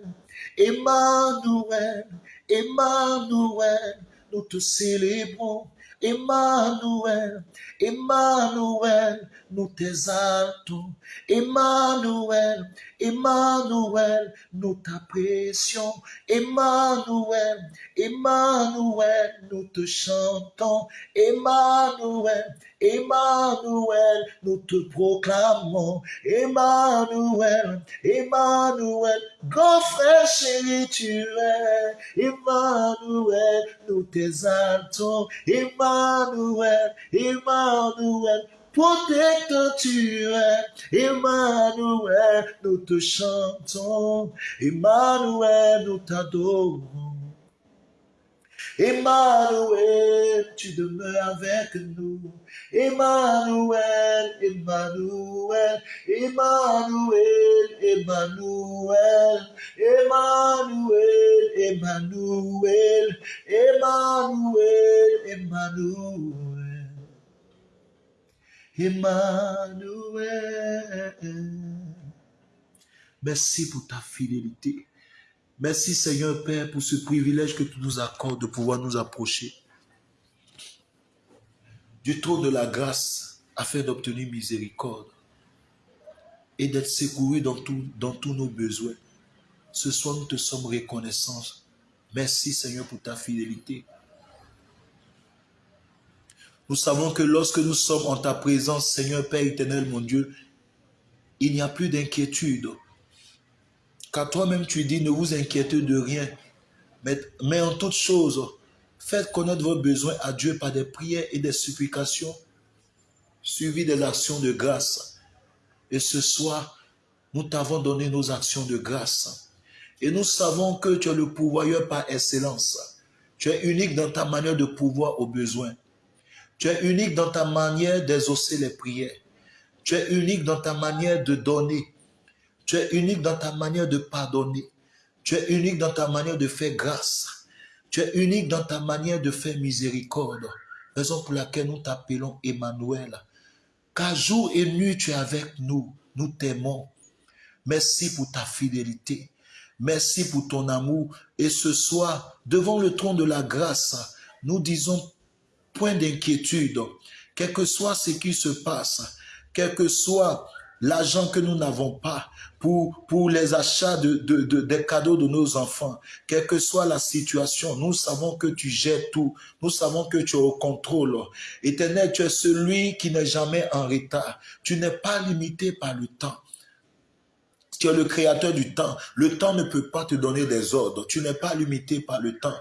Emmanuel, Emmanuel, nous te célébrons. Emmanuel, Emmanuel, nous t'exaltons. Emmanuel, Emmanuel, nous t'apprécions. Emmanuel, Emmanuel, nous te chantons. Emmanuel, Emmanuel, nous te proclamons. Emmanuel, Emmanuel, grand frère chéri, tu es. Emmanuel, nous t'exaltons. Emmanuel, Emmanuel, protecteur tu es. Emmanuel, nous te chantons. Emmanuel, nous t'adorons. Emmanuel, tu demeures avec nous. Emmanuel, Emmanuel, Emmanuel, Emmanuel, Emmanuel, Emmanuel, Merci pour ta fidélité. Merci Seigneur Père pour ce privilège que tu nous accordes de pouvoir nous approcher du trône de la grâce afin d'obtenir miséricorde et d'être secouru dans, dans tous nos besoins. Ce soir, nous te sommes reconnaissants. Merci Seigneur pour ta fidélité. Nous savons que lorsque nous sommes en ta présence, Seigneur Père éternel, mon Dieu, il n'y a plus d'inquiétude, car toi-même tu dis, ne vous inquiétez de rien, mais, en toute chose, faites connaître vos besoins à Dieu par des prières et des supplications, suivies de l'actions de grâce. Et ce soir, nous t'avons donné nos actions de grâce. Et nous savons que tu es le pourvoyeur par excellence. Tu es unique dans ta manière de pouvoir aux besoins. Tu es unique dans ta manière d'exaucer les prières. Tu es unique dans ta manière de donner. Tu es unique dans ta manière de pardonner. Tu es unique dans ta manière de faire grâce. Tu es unique dans ta manière de faire miséricorde. Raison pour laquelle nous t'appelons Emmanuel. Car jour et nuit tu es avec nous. Nous t'aimons. Merci pour ta fidélité. Merci pour ton amour. Et ce soir, devant le trône de la grâce, nous disons point d'inquiétude. Quel que soit ce qui se passe, quel que soit l'argent que nous n'avons pas pour, les achats de, de, des cadeaux de nos enfants, quelle que soit la situation, nous savons que tu gères tout. Nous savons que tu es au contrôle. Éternel, tu es celui qui n'est jamais en retard. Tu n'es pas limité par le temps. Tu es le créateur du temps. Le temps ne peut pas te donner des ordres. Tu n'es pas limité par le temps.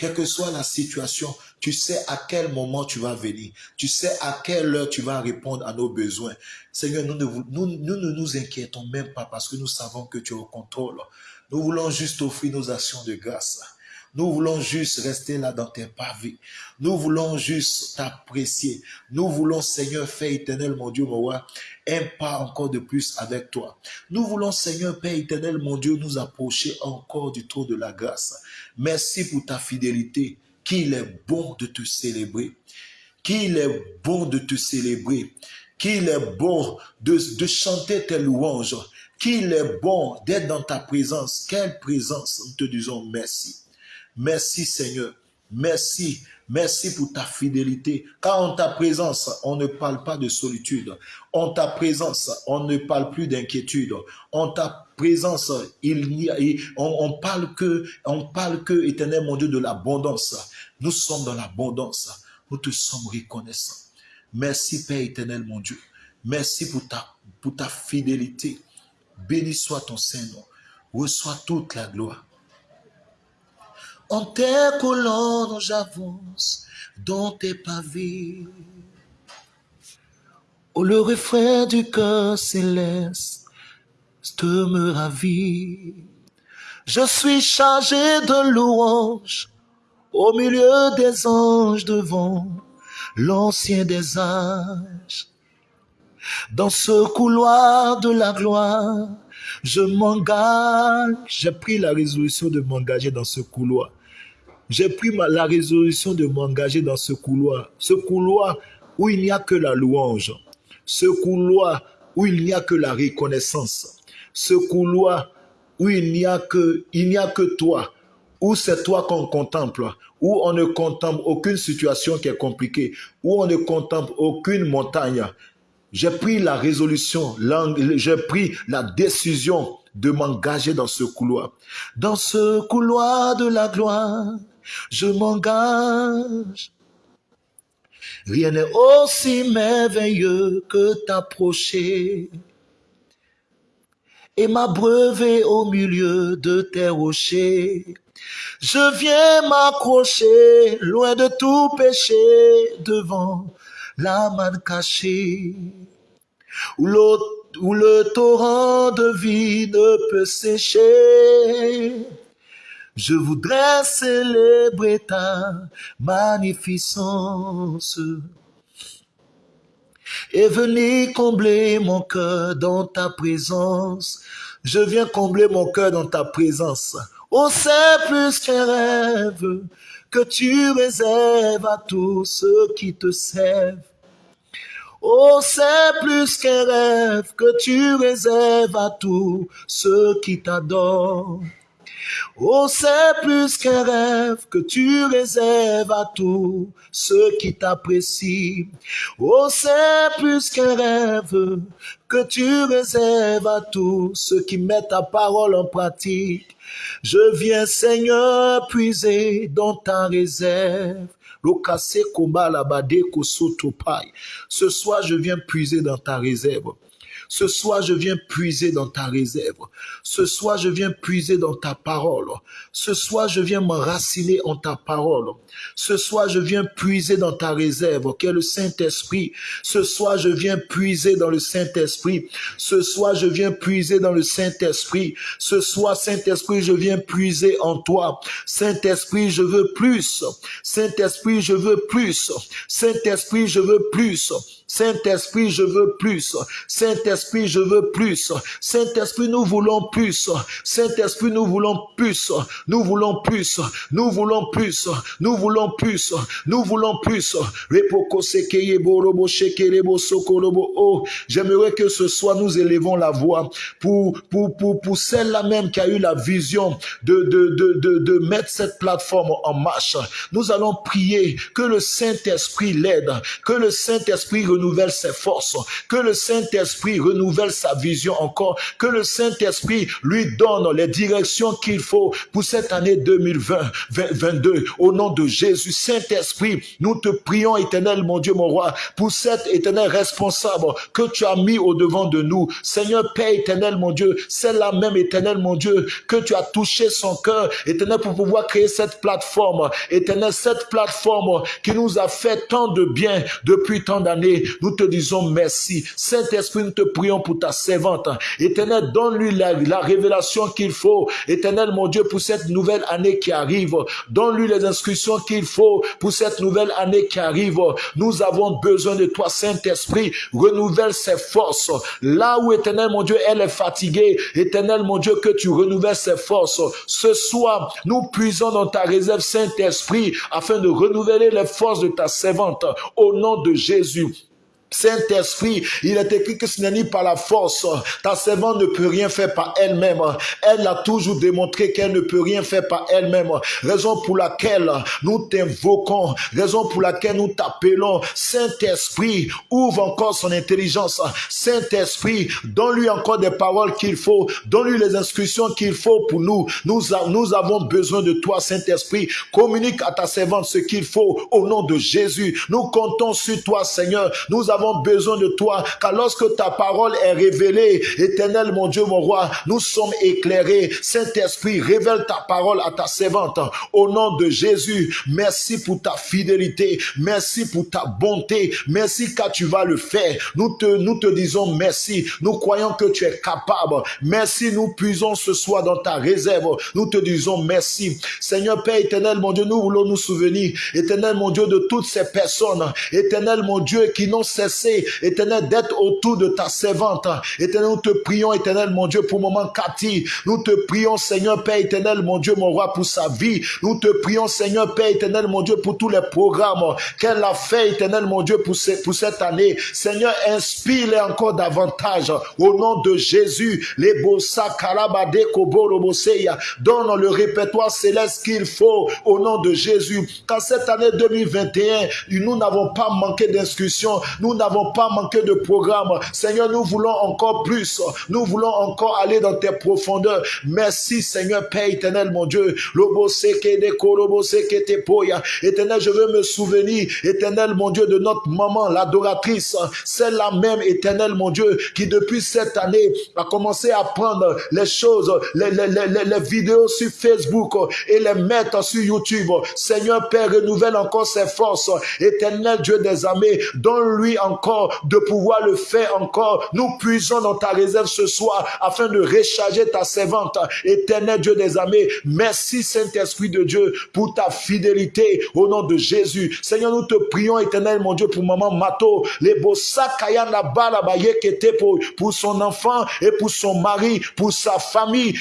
Quelle que soit la situation, tu sais à quel moment tu vas venir. Tu sais à quelle heure tu vas répondre à nos besoins. Seigneur, nous ne nous, inquiétons même pas parce que nous savons que tu es au contrôle. Nous voulons juste offrir nos actions de grâce. Nous voulons juste rester là dans tes pavés. Nous voulons juste t'apprécier. Nous voulons, Seigneur, Père éternel, mon Dieu, mon roi, un pas encore de plus avec toi. Nous voulons, Seigneur, Père éternel, mon Dieu, nous approcher encore du trône de la grâce. Merci pour ta fidélité. Qu'il est bon de te célébrer. Qu'il est bon de te célébrer. Qu'il est bon de, de chanter tes louanges. Qu'il est bon d'être dans ta présence. Quelle présence. Nous te disons merci. Merci Seigneur. Merci. Merci pour ta fidélité. Car en ta présence, on ne parle pas de solitude. En ta présence, on ne parle plus d'inquiétude. En ta présence, il y a, on, on, parle que, on parle éternel mon Dieu, de l'abondance. Nous sommes dans l'abondance. Nous te sommes reconnaissants. Merci Père éternel mon Dieu. Merci pour ta, pour ta fidélité. Béni soit ton Saint-Nom. Reçois toute la gloire. En tes colonnes, j'avance dans tes pavés. Oh, le refrain du cœur céleste me ravit. Je suis chargé de louanges au milieu des anges devant l'ancien des âges. Dans ce couloir de la gloire, je m'engage. J'ai pris la résolution de m'engager dans ce couloir j'ai pris la résolution de m'engager dans ce couloir. Ce couloir où il n'y a que la louange. Ce couloir où il n'y a que la reconnaissance. Ce couloir où il n'y a que, il n'y a que toi. Où c'est toi qu'on contemple. Où on ne contemple aucune situation qui est compliquée. Où on ne contemple aucune montagne. J'ai pris la résolution, j'ai pris la décision de m'engager dans ce couloir. Dans ce couloir de la gloire, je m'engage. Rien n'est aussi merveilleux que t'approcher et m'abreuver au milieu de tes rochers. Je viens m'accrocher loin de tout péché devant la manne cachée où le torrent de vie ne peut sécher. Je voudrais célébrer ta magnificence et venir combler mon cœur dans ta présence. Je viens combler mon cœur dans ta présence. Oh, c'est plus qu'un rêve que tu réserves à tous ceux qui te servent. Oh, c'est plus qu'un rêve que tu réserves à tous ceux qui t'adorent. Oh, c'est plus qu'un rêve que tu réserves à tous ceux qui t'apprécient. Oh, c'est plus qu'un rêve que tu réserves à tous ceux qui mettent ta parole en pratique. Je viens, Seigneur, puiser dans ta réserve. Ce soir, je viens puiser dans ta réserve. Ce soir, je viens puiser dans ta réserve. Ce soir, je viens puiser dans ta parole. Ce soir, je viens m'enraciner en ta parole. Ce soir, je viens puiser dans ta réserve, qui est le Saint-Esprit. Ce soir, je viens puiser dans le Saint-Esprit. Ce soir, je viens puiser dans le Saint-Esprit. Ce soir, Saint-Esprit, je viens puiser en toi. Saint-Esprit, je veux plus. Saint-Esprit, je veux plus. Saint-Esprit, je veux plus. Saint-Esprit, je veux plus. Saint-Esprit, je veux plus. Saint-Esprit, nous voulons plus. Saint-Esprit, nous voulons plus. Nous voulons plus. Nous voulons plus. Nous voulons plus. Nous voulons plus. Oh, j'aimerais que ce soir nous élevons la voix pour, pour, pour, pour celle-là même qui a eu la vision de, de, de, de, de mettre cette plateforme en marche. Nous allons prier que le Saint-Esprit l'aide, que le Saint-Esprit renouvelle ses forces, que le Saint-Esprit renouvelle sa vision encore, que le Saint-Esprit lui donne les directions qu'il faut pour cette année 2020-2022. Au nom de Jésus, Saint-Esprit, nous te prions, éternel, mon Dieu, mon roi, pour cet éternel responsable que tu as mis au devant de nous. Seigneur, Père éternel, mon Dieu, c'est la même éternel, mon Dieu, que tu as touché son cœur, éternel, pour pouvoir créer cette plateforme. Éternel, cette plateforme qui nous a fait tant de bien depuis tant d'années. Nous te disons merci. Saint-Esprit, nous te prions pour ta servante. Éternel, donne-lui la, révélation qu'il faut. Éternel, mon Dieu, pour cette nouvelle année qui arrive. Donne-lui les inscriptions qu'il faut pour cette nouvelle année qui arrive. Nous avons besoin de toi, Saint-Esprit. Renouvelle ses forces. Là où, éternel, mon Dieu, elle est fatiguée. Éternel, mon Dieu, que tu renouvelles ses forces. Ce soir, nous puisons dans ta réserve, Saint-Esprit, afin de renouveler les forces de ta servante. Au nom de Jésus. Saint-Esprit, il est écrit que ce n'est ni par la force. Ta servante ne peut rien faire par elle-même. Elle a toujours démontré qu'elle ne peut rien faire par elle-même. Raison pour laquelle nous t'invoquons, raison pour laquelle nous t'appelons. Saint-Esprit, ouvre encore son intelligence. Saint-Esprit, donne-lui encore des paroles qu'il faut. Donne-lui les instructions qu'il faut pour nous. Nous, avons besoin de toi, Saint-Esprit. Communique à ta servante ce qu'il faut au nom de Jésus. Nous comptons sur toi, Seigneur. Nous besoin de toi, car lorsque ta parole est révélée, éternel mon Dieu, mon roi, nous sommes éclairés. Saint-Esprit, révèle ta parole à ta servante. Au nom de Jésus, merci pour ta fidélité, merci pour ta bonté, merci car tu vas le faire. Nous te, nous te disons merci. Nous croyons que tu es capable. Merci, nous puisons ce soir dans ta réserve. Nous te disons merci. Seigneur Père éternel, mon Dieu, nous voulons nous souvenir, éternel mon Dieu, de toutes ces personnes, éternel mon Dieu, qui n'ont cessé intéressés, éternel, d'être autour de ta servante. Éternel, nous te prions, éternel, mon Dieu, pour moment Cathy. Nous te prions, Seigneur, Père éternel, mon Dieu, mon roi, pour sa vie. Nous te prions, Seigneur, Père éternel, mon Dieu, pour tous les programmes qu'elle a fait, éternel, mon Dieu, pour, cette année. Seigneur, inspire-les encore davantage. Au nom de Jésus, les bossa kalabade koboroboseya. Donne le répertoire céleste qu'il faut au nom de Jésus. Qu'en cette année 2021, nous n'avons pas manqué d'inscriptions, nous n'avons pas manqué de programme. Seigneur, nous voulons encore plus. Nous voulons encore aller dans tes profondeurs. Merci, Seigneur Père éternel, mon Dieu. Éternel, je veux me souvenir, éternel, mon Dieu, de notre maman, l'adoratrice. Celle-là même, éternel, mon Dieu, qui depuis cette année a commencé à prendre les choses, les, les vidéos sur Facebook et les mettre sur YouTube. Seigneur Père, renouvelle encore ses forces. Éternel Dieu des armées, donne-lui encore de pouvoir le faire encore. Nous puisons dans ta réserve ce soir afin de recharger ta servante. Éternel Dieu des armées, merci Saint-Esprit de Dieu pour ta fidélité au nom de Jésus. Seigneur, nous te prions, éternel mon Dieu, pour maman Mato, les pour, pour son enfant et pour son mari, pour sa famille.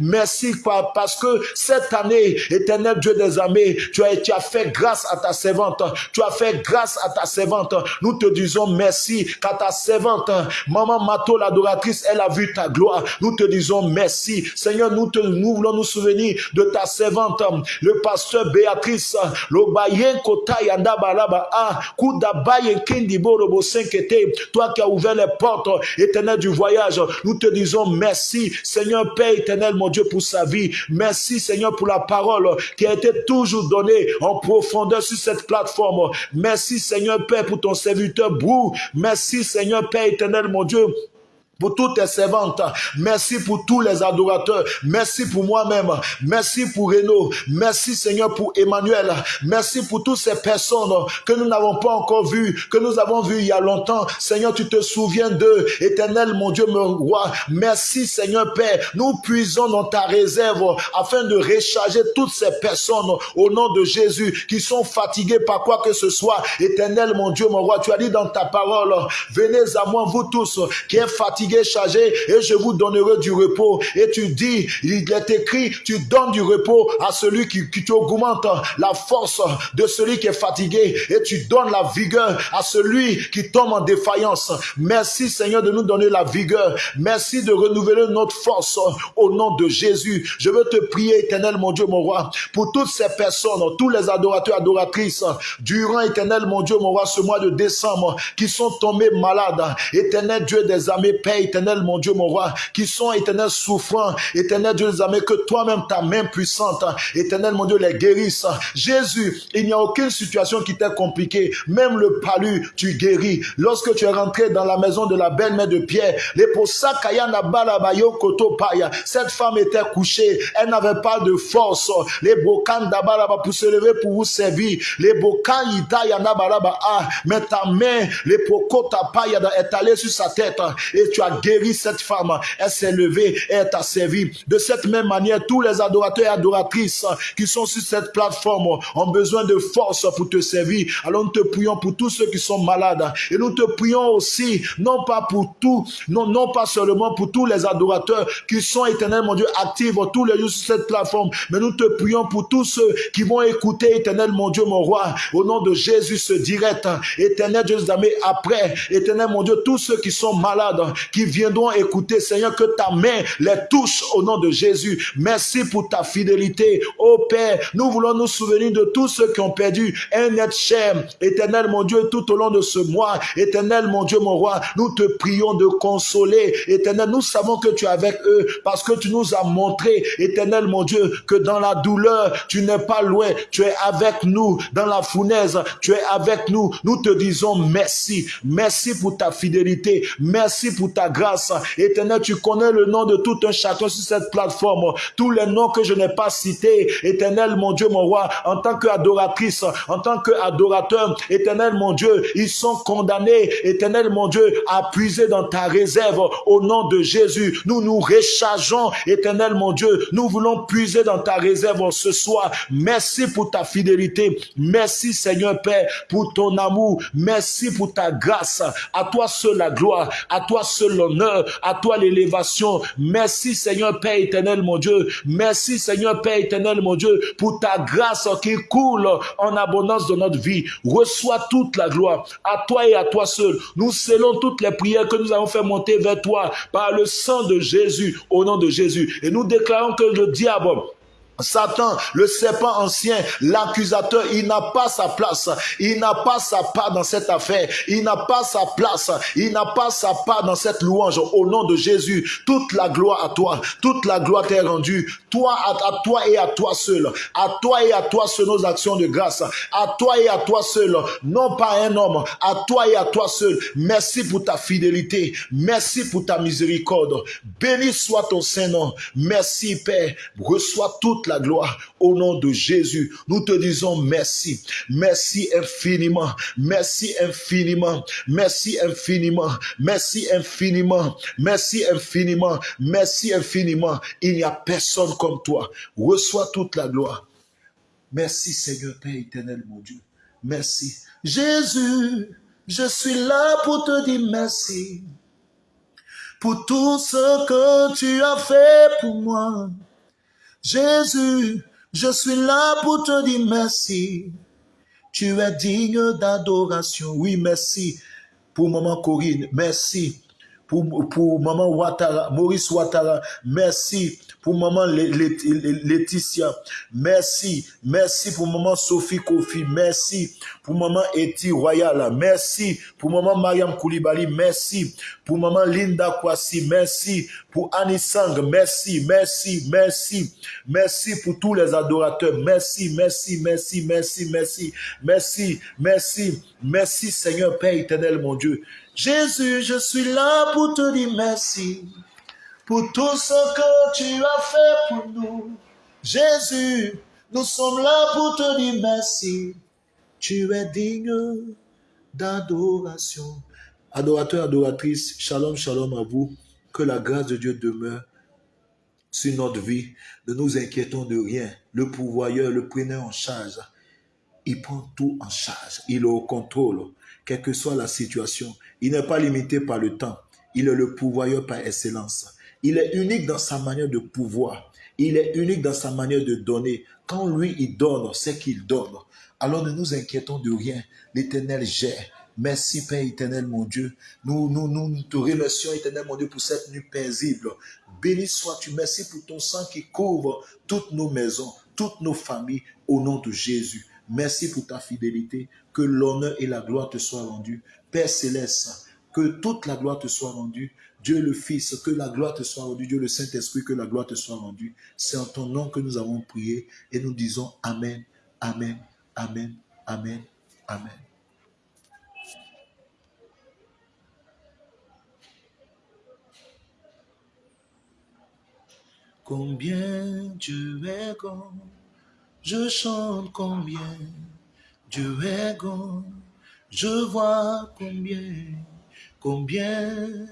Merci parce que cette année, éternel Dieu des armées, tu as, tu as fait grâce à ta servante. Tu as fait grâce à ta servante. Nous te disons merci qu'à ta servante, maman Mato, l'adoratrice, elle a vu ta gloire. Nous te disons merci. Seigneur, nous, nous voulons nous souvenir de ta servante, le pasteur Béatrice, toi qui as ouvert les portes éternelles du voyage, nous te disons merci, Seigneur Père éternel, mon Dieu, pour sa vie. Merci, Seigneur, pour la parole qui a été toujours donnée en profondeur sur cette plateforme. Merci, Seigneur Père, pour ton serviteur Brou. Merci, Seigneur Père éternel, mon Dieu, pour toutes tes servantes. Merci pour tous les adorateurs. Merci pour moi-même. Merci pour Renaud. Merci Seigneur pour Emmanuel. Merci pour toutes ces personnes que nous n'avons pas encore vues, que nous avons vues il y a longtemps. Seigneur, tu te souviens d'eux. Éternel, mon Dieu, mon roi. Merci Seigneur Père. Nous puisons dans ta réserve afin de recharger toutes ces personnes au nom de Jésus qui sont fatiguées par quoi que ce soit. Éternel, mon Dieu, mon roi, tu as dit dans ta parole, venez à moi, vous tous qui êtes fatigués chargé, et je vous donnerai du repos. Et tu dis, il est écrit, tu donnes du repos à celui qui, qui augmente la force de celui qui est fatigué, et tu donnes la vigueur à celui qui tombe en défaillance. Merci Seigneur de nous donner la vigueur. Merci de renouveler notre force au nom de Jésus. Je veux te prier, éternel mon Dieu, mon roi, pour toutes ces personnes, tous les adorateurs, adoratrices, durant, éternel mon Dieu, mon roi, ce mois de décembre, qui sont tombés malades. Éternel Dieu des armées, Père éternel, mon Dieu, mon roi, qui sont éternels souffrants, éternel Dieu des armées, que toi-même, ta main puissante, éternel, mon Dieu, les guérisse. Jésus, il n'y a aucune situation qui t'est compliquée. Même le palu, tu guéris. Lorsque tu es rentré dans la maison de la belle-mère de Pierre, les cette femme était couchée, elle n'avait pas de force. Les bokan pour se lever pour vous servir. Les bokan ah, mais ta main, les poko est allée sur sa tête et tu as guéri cette femme. Elle s'est levée et elle t'a servi. De cette même manière, tous les adorateurs et adoratrices qui sont sur cette plateforme ont besoin de force pour te servir. Alors nous te prions pour tous ceux qui sont malades. Et nous te prions aussi, non pas pour tout, non, non pas seulement pour tous les adorateurs qui sont éternels, mon Dieu, actifs tous les jours sur cette plateforme, mais nous te prions pour tous ceux qui vont écouter, éternel, mon Dieu, mon roi, au nom de Jésus, ce direct, éternel Dieu, après, éternel, mon Dieu, tous ceux qui sont malades, qui viendront écouter, Seigneur, que ta main les touche au nom de Jésus. Merci pour ta fidélité. Oh Père, nous voulons nous souvenir de tous ceux qui ont perdu un être cher. Éternel, mon Dieu, tout au long de ce mois. Éternel, mon Dieu, mon roi, nous te prions de consoler. Éternel, nous savons que tu es avec eux parce que tu nous as montré, éternel, mon Dieu, que dans la douleur, tu n'es pas loin. Tu es avec nous. Dans la fournaise, tu es avec nous. Nous te disons merci. Merci pour ta fidélité. Merci pour ta grâce. Éternel, tu connais le nom de tout un chacun sur cette plateforme. Tous les noms que je n'ai pas cités. Éternel, mon Dieu, mon roi, en tant qu'adoratrice, en tant qu'adorateur, éternel, mon Dieu, ils sont condamnés, éternel, mon Dieu, à puiser dans ta réserve au nom de Jésus. Nous nous rechargeons, éternel, mon Dieu. Nous voulons puiser dans ta réserve ce soir. Merci pour ta fidélité. Merci, Seigneur Père, pour ton amour. Merci pour ta grâce. À toi seul la gloire. À toi seul l'honneur. À toi l'élévation. Merci, Seigneur Père éternel, mon Dieu. Merci, Seigneur Père éternel, mon Dieu, pour ta grâce qui coule en abondance de notre vie. Reçois toute la gloire. À toi et à toi seul. Nous scellons toutes les prières que nous avons fait monter vers toi par le sang de Jésus, au nom de Jésus. Et nous déclarons que le diable Satan, le serpent ancien, l'accusateur, il n'a pas sa place. Il n'a pas sa part dans cette affaire. Il n'a pas sa place. Il n'a pas sa part dans cette louange. Au nom de Jésus, toute la gloire à toi. Toute la gloire t'est rendue. Toi, à, toi et à toi seul. À toi et à toi seul nos actions de grâce. À toi et à toi seul. Non pas un homme. À toi et à toi seul. Merci pour ta fidélité. Merci pour ta miséricorde. Béni soit ton Saint-Nom. Merci Père. Reçois toute la gloire au nom de Jésus. Nous te disons merci. Merci infiniment. Merci infiniment. Merci infiniment. Merci infiniment. Merci infiniment. Merci infiniment. Il n'y a personne comme toi. Reçois toute la gloire. Merci Seigneur Père éternel mon Dieu. Merci. Jésus, je suis là pour te dire merci pour tout ce que tu as fait pour moi. Jésus, je suis là pour te dire merci. Tu es digne d'adoration. Oui, merci pour maman Corinne. Merci pour, pour maman Ouattara, Maurice Ouattara. Merci pour maman Laetitia. Merci. Merci pour maman Sophie Kofi. Merci pour maman Eti Royal. Merci pour maman Mariam Koulibaly. Merci pour maman Linda Kwasi. Merci pour Annie Sang. Merci, merci, merci. Merci pour tous les adorateurs. Merci, merci, merci, merci, merci, merci, merci, merci Seigneur Père éternel mon Dieu. Jésus, je suis là pour te dire merci pour tout ce que tu as fait pour nous. Jésus, nous sommes là pour te dire merci. Tu es digne d'adoration. Adorateur, adoratrice, shalom, shalom à vous. Que la grâce de Dieu demeure sur notre vie. Ne nous inquiétons de rien. Le pourvoyeur, le preneur en charge, il prend tout en charge. Il est au contrôle, quelle que soit la situation. Il n'est pas limité par le temps. Il est le pourvoyeur par excellence. Il est unique dans sa manière de pouvoir. Il est unique dans sa manière de donner. Quand lui, il donne, c'est qu'il donne. Alors ne nous inquiétons de rien. L'Éternel gère. Merci Père éternel mon Dieu. Nous, nous, nous te remercions éternel mon Dieu pour cette nuit paisible. Béni sois-tu. Merci pour ton sang qui couvre toutes nos maisons, toutes nos familles au nom de Jésus. Merci pour ta fidélité. Que l'honneur et la gloire te soient rendus. Père céleste, que toute la gloire te soit rendue. Dieu le Fils, que la gloire te soit rendue. Dieu le Saint-Esprit, que la gloire te soit rendue. C'est en ton nom que nous avons prié et nous disons Amen, Amen, Amen, Amen, Amen. Combien Dieu est grand, je chante combien Dieu est grand, je vois combien, combien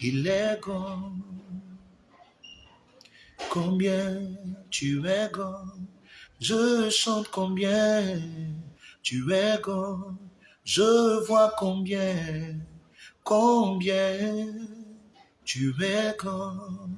il est grand. Combien tu es grand, je chante combien tu es grand, je vois combien, combien tu es grand.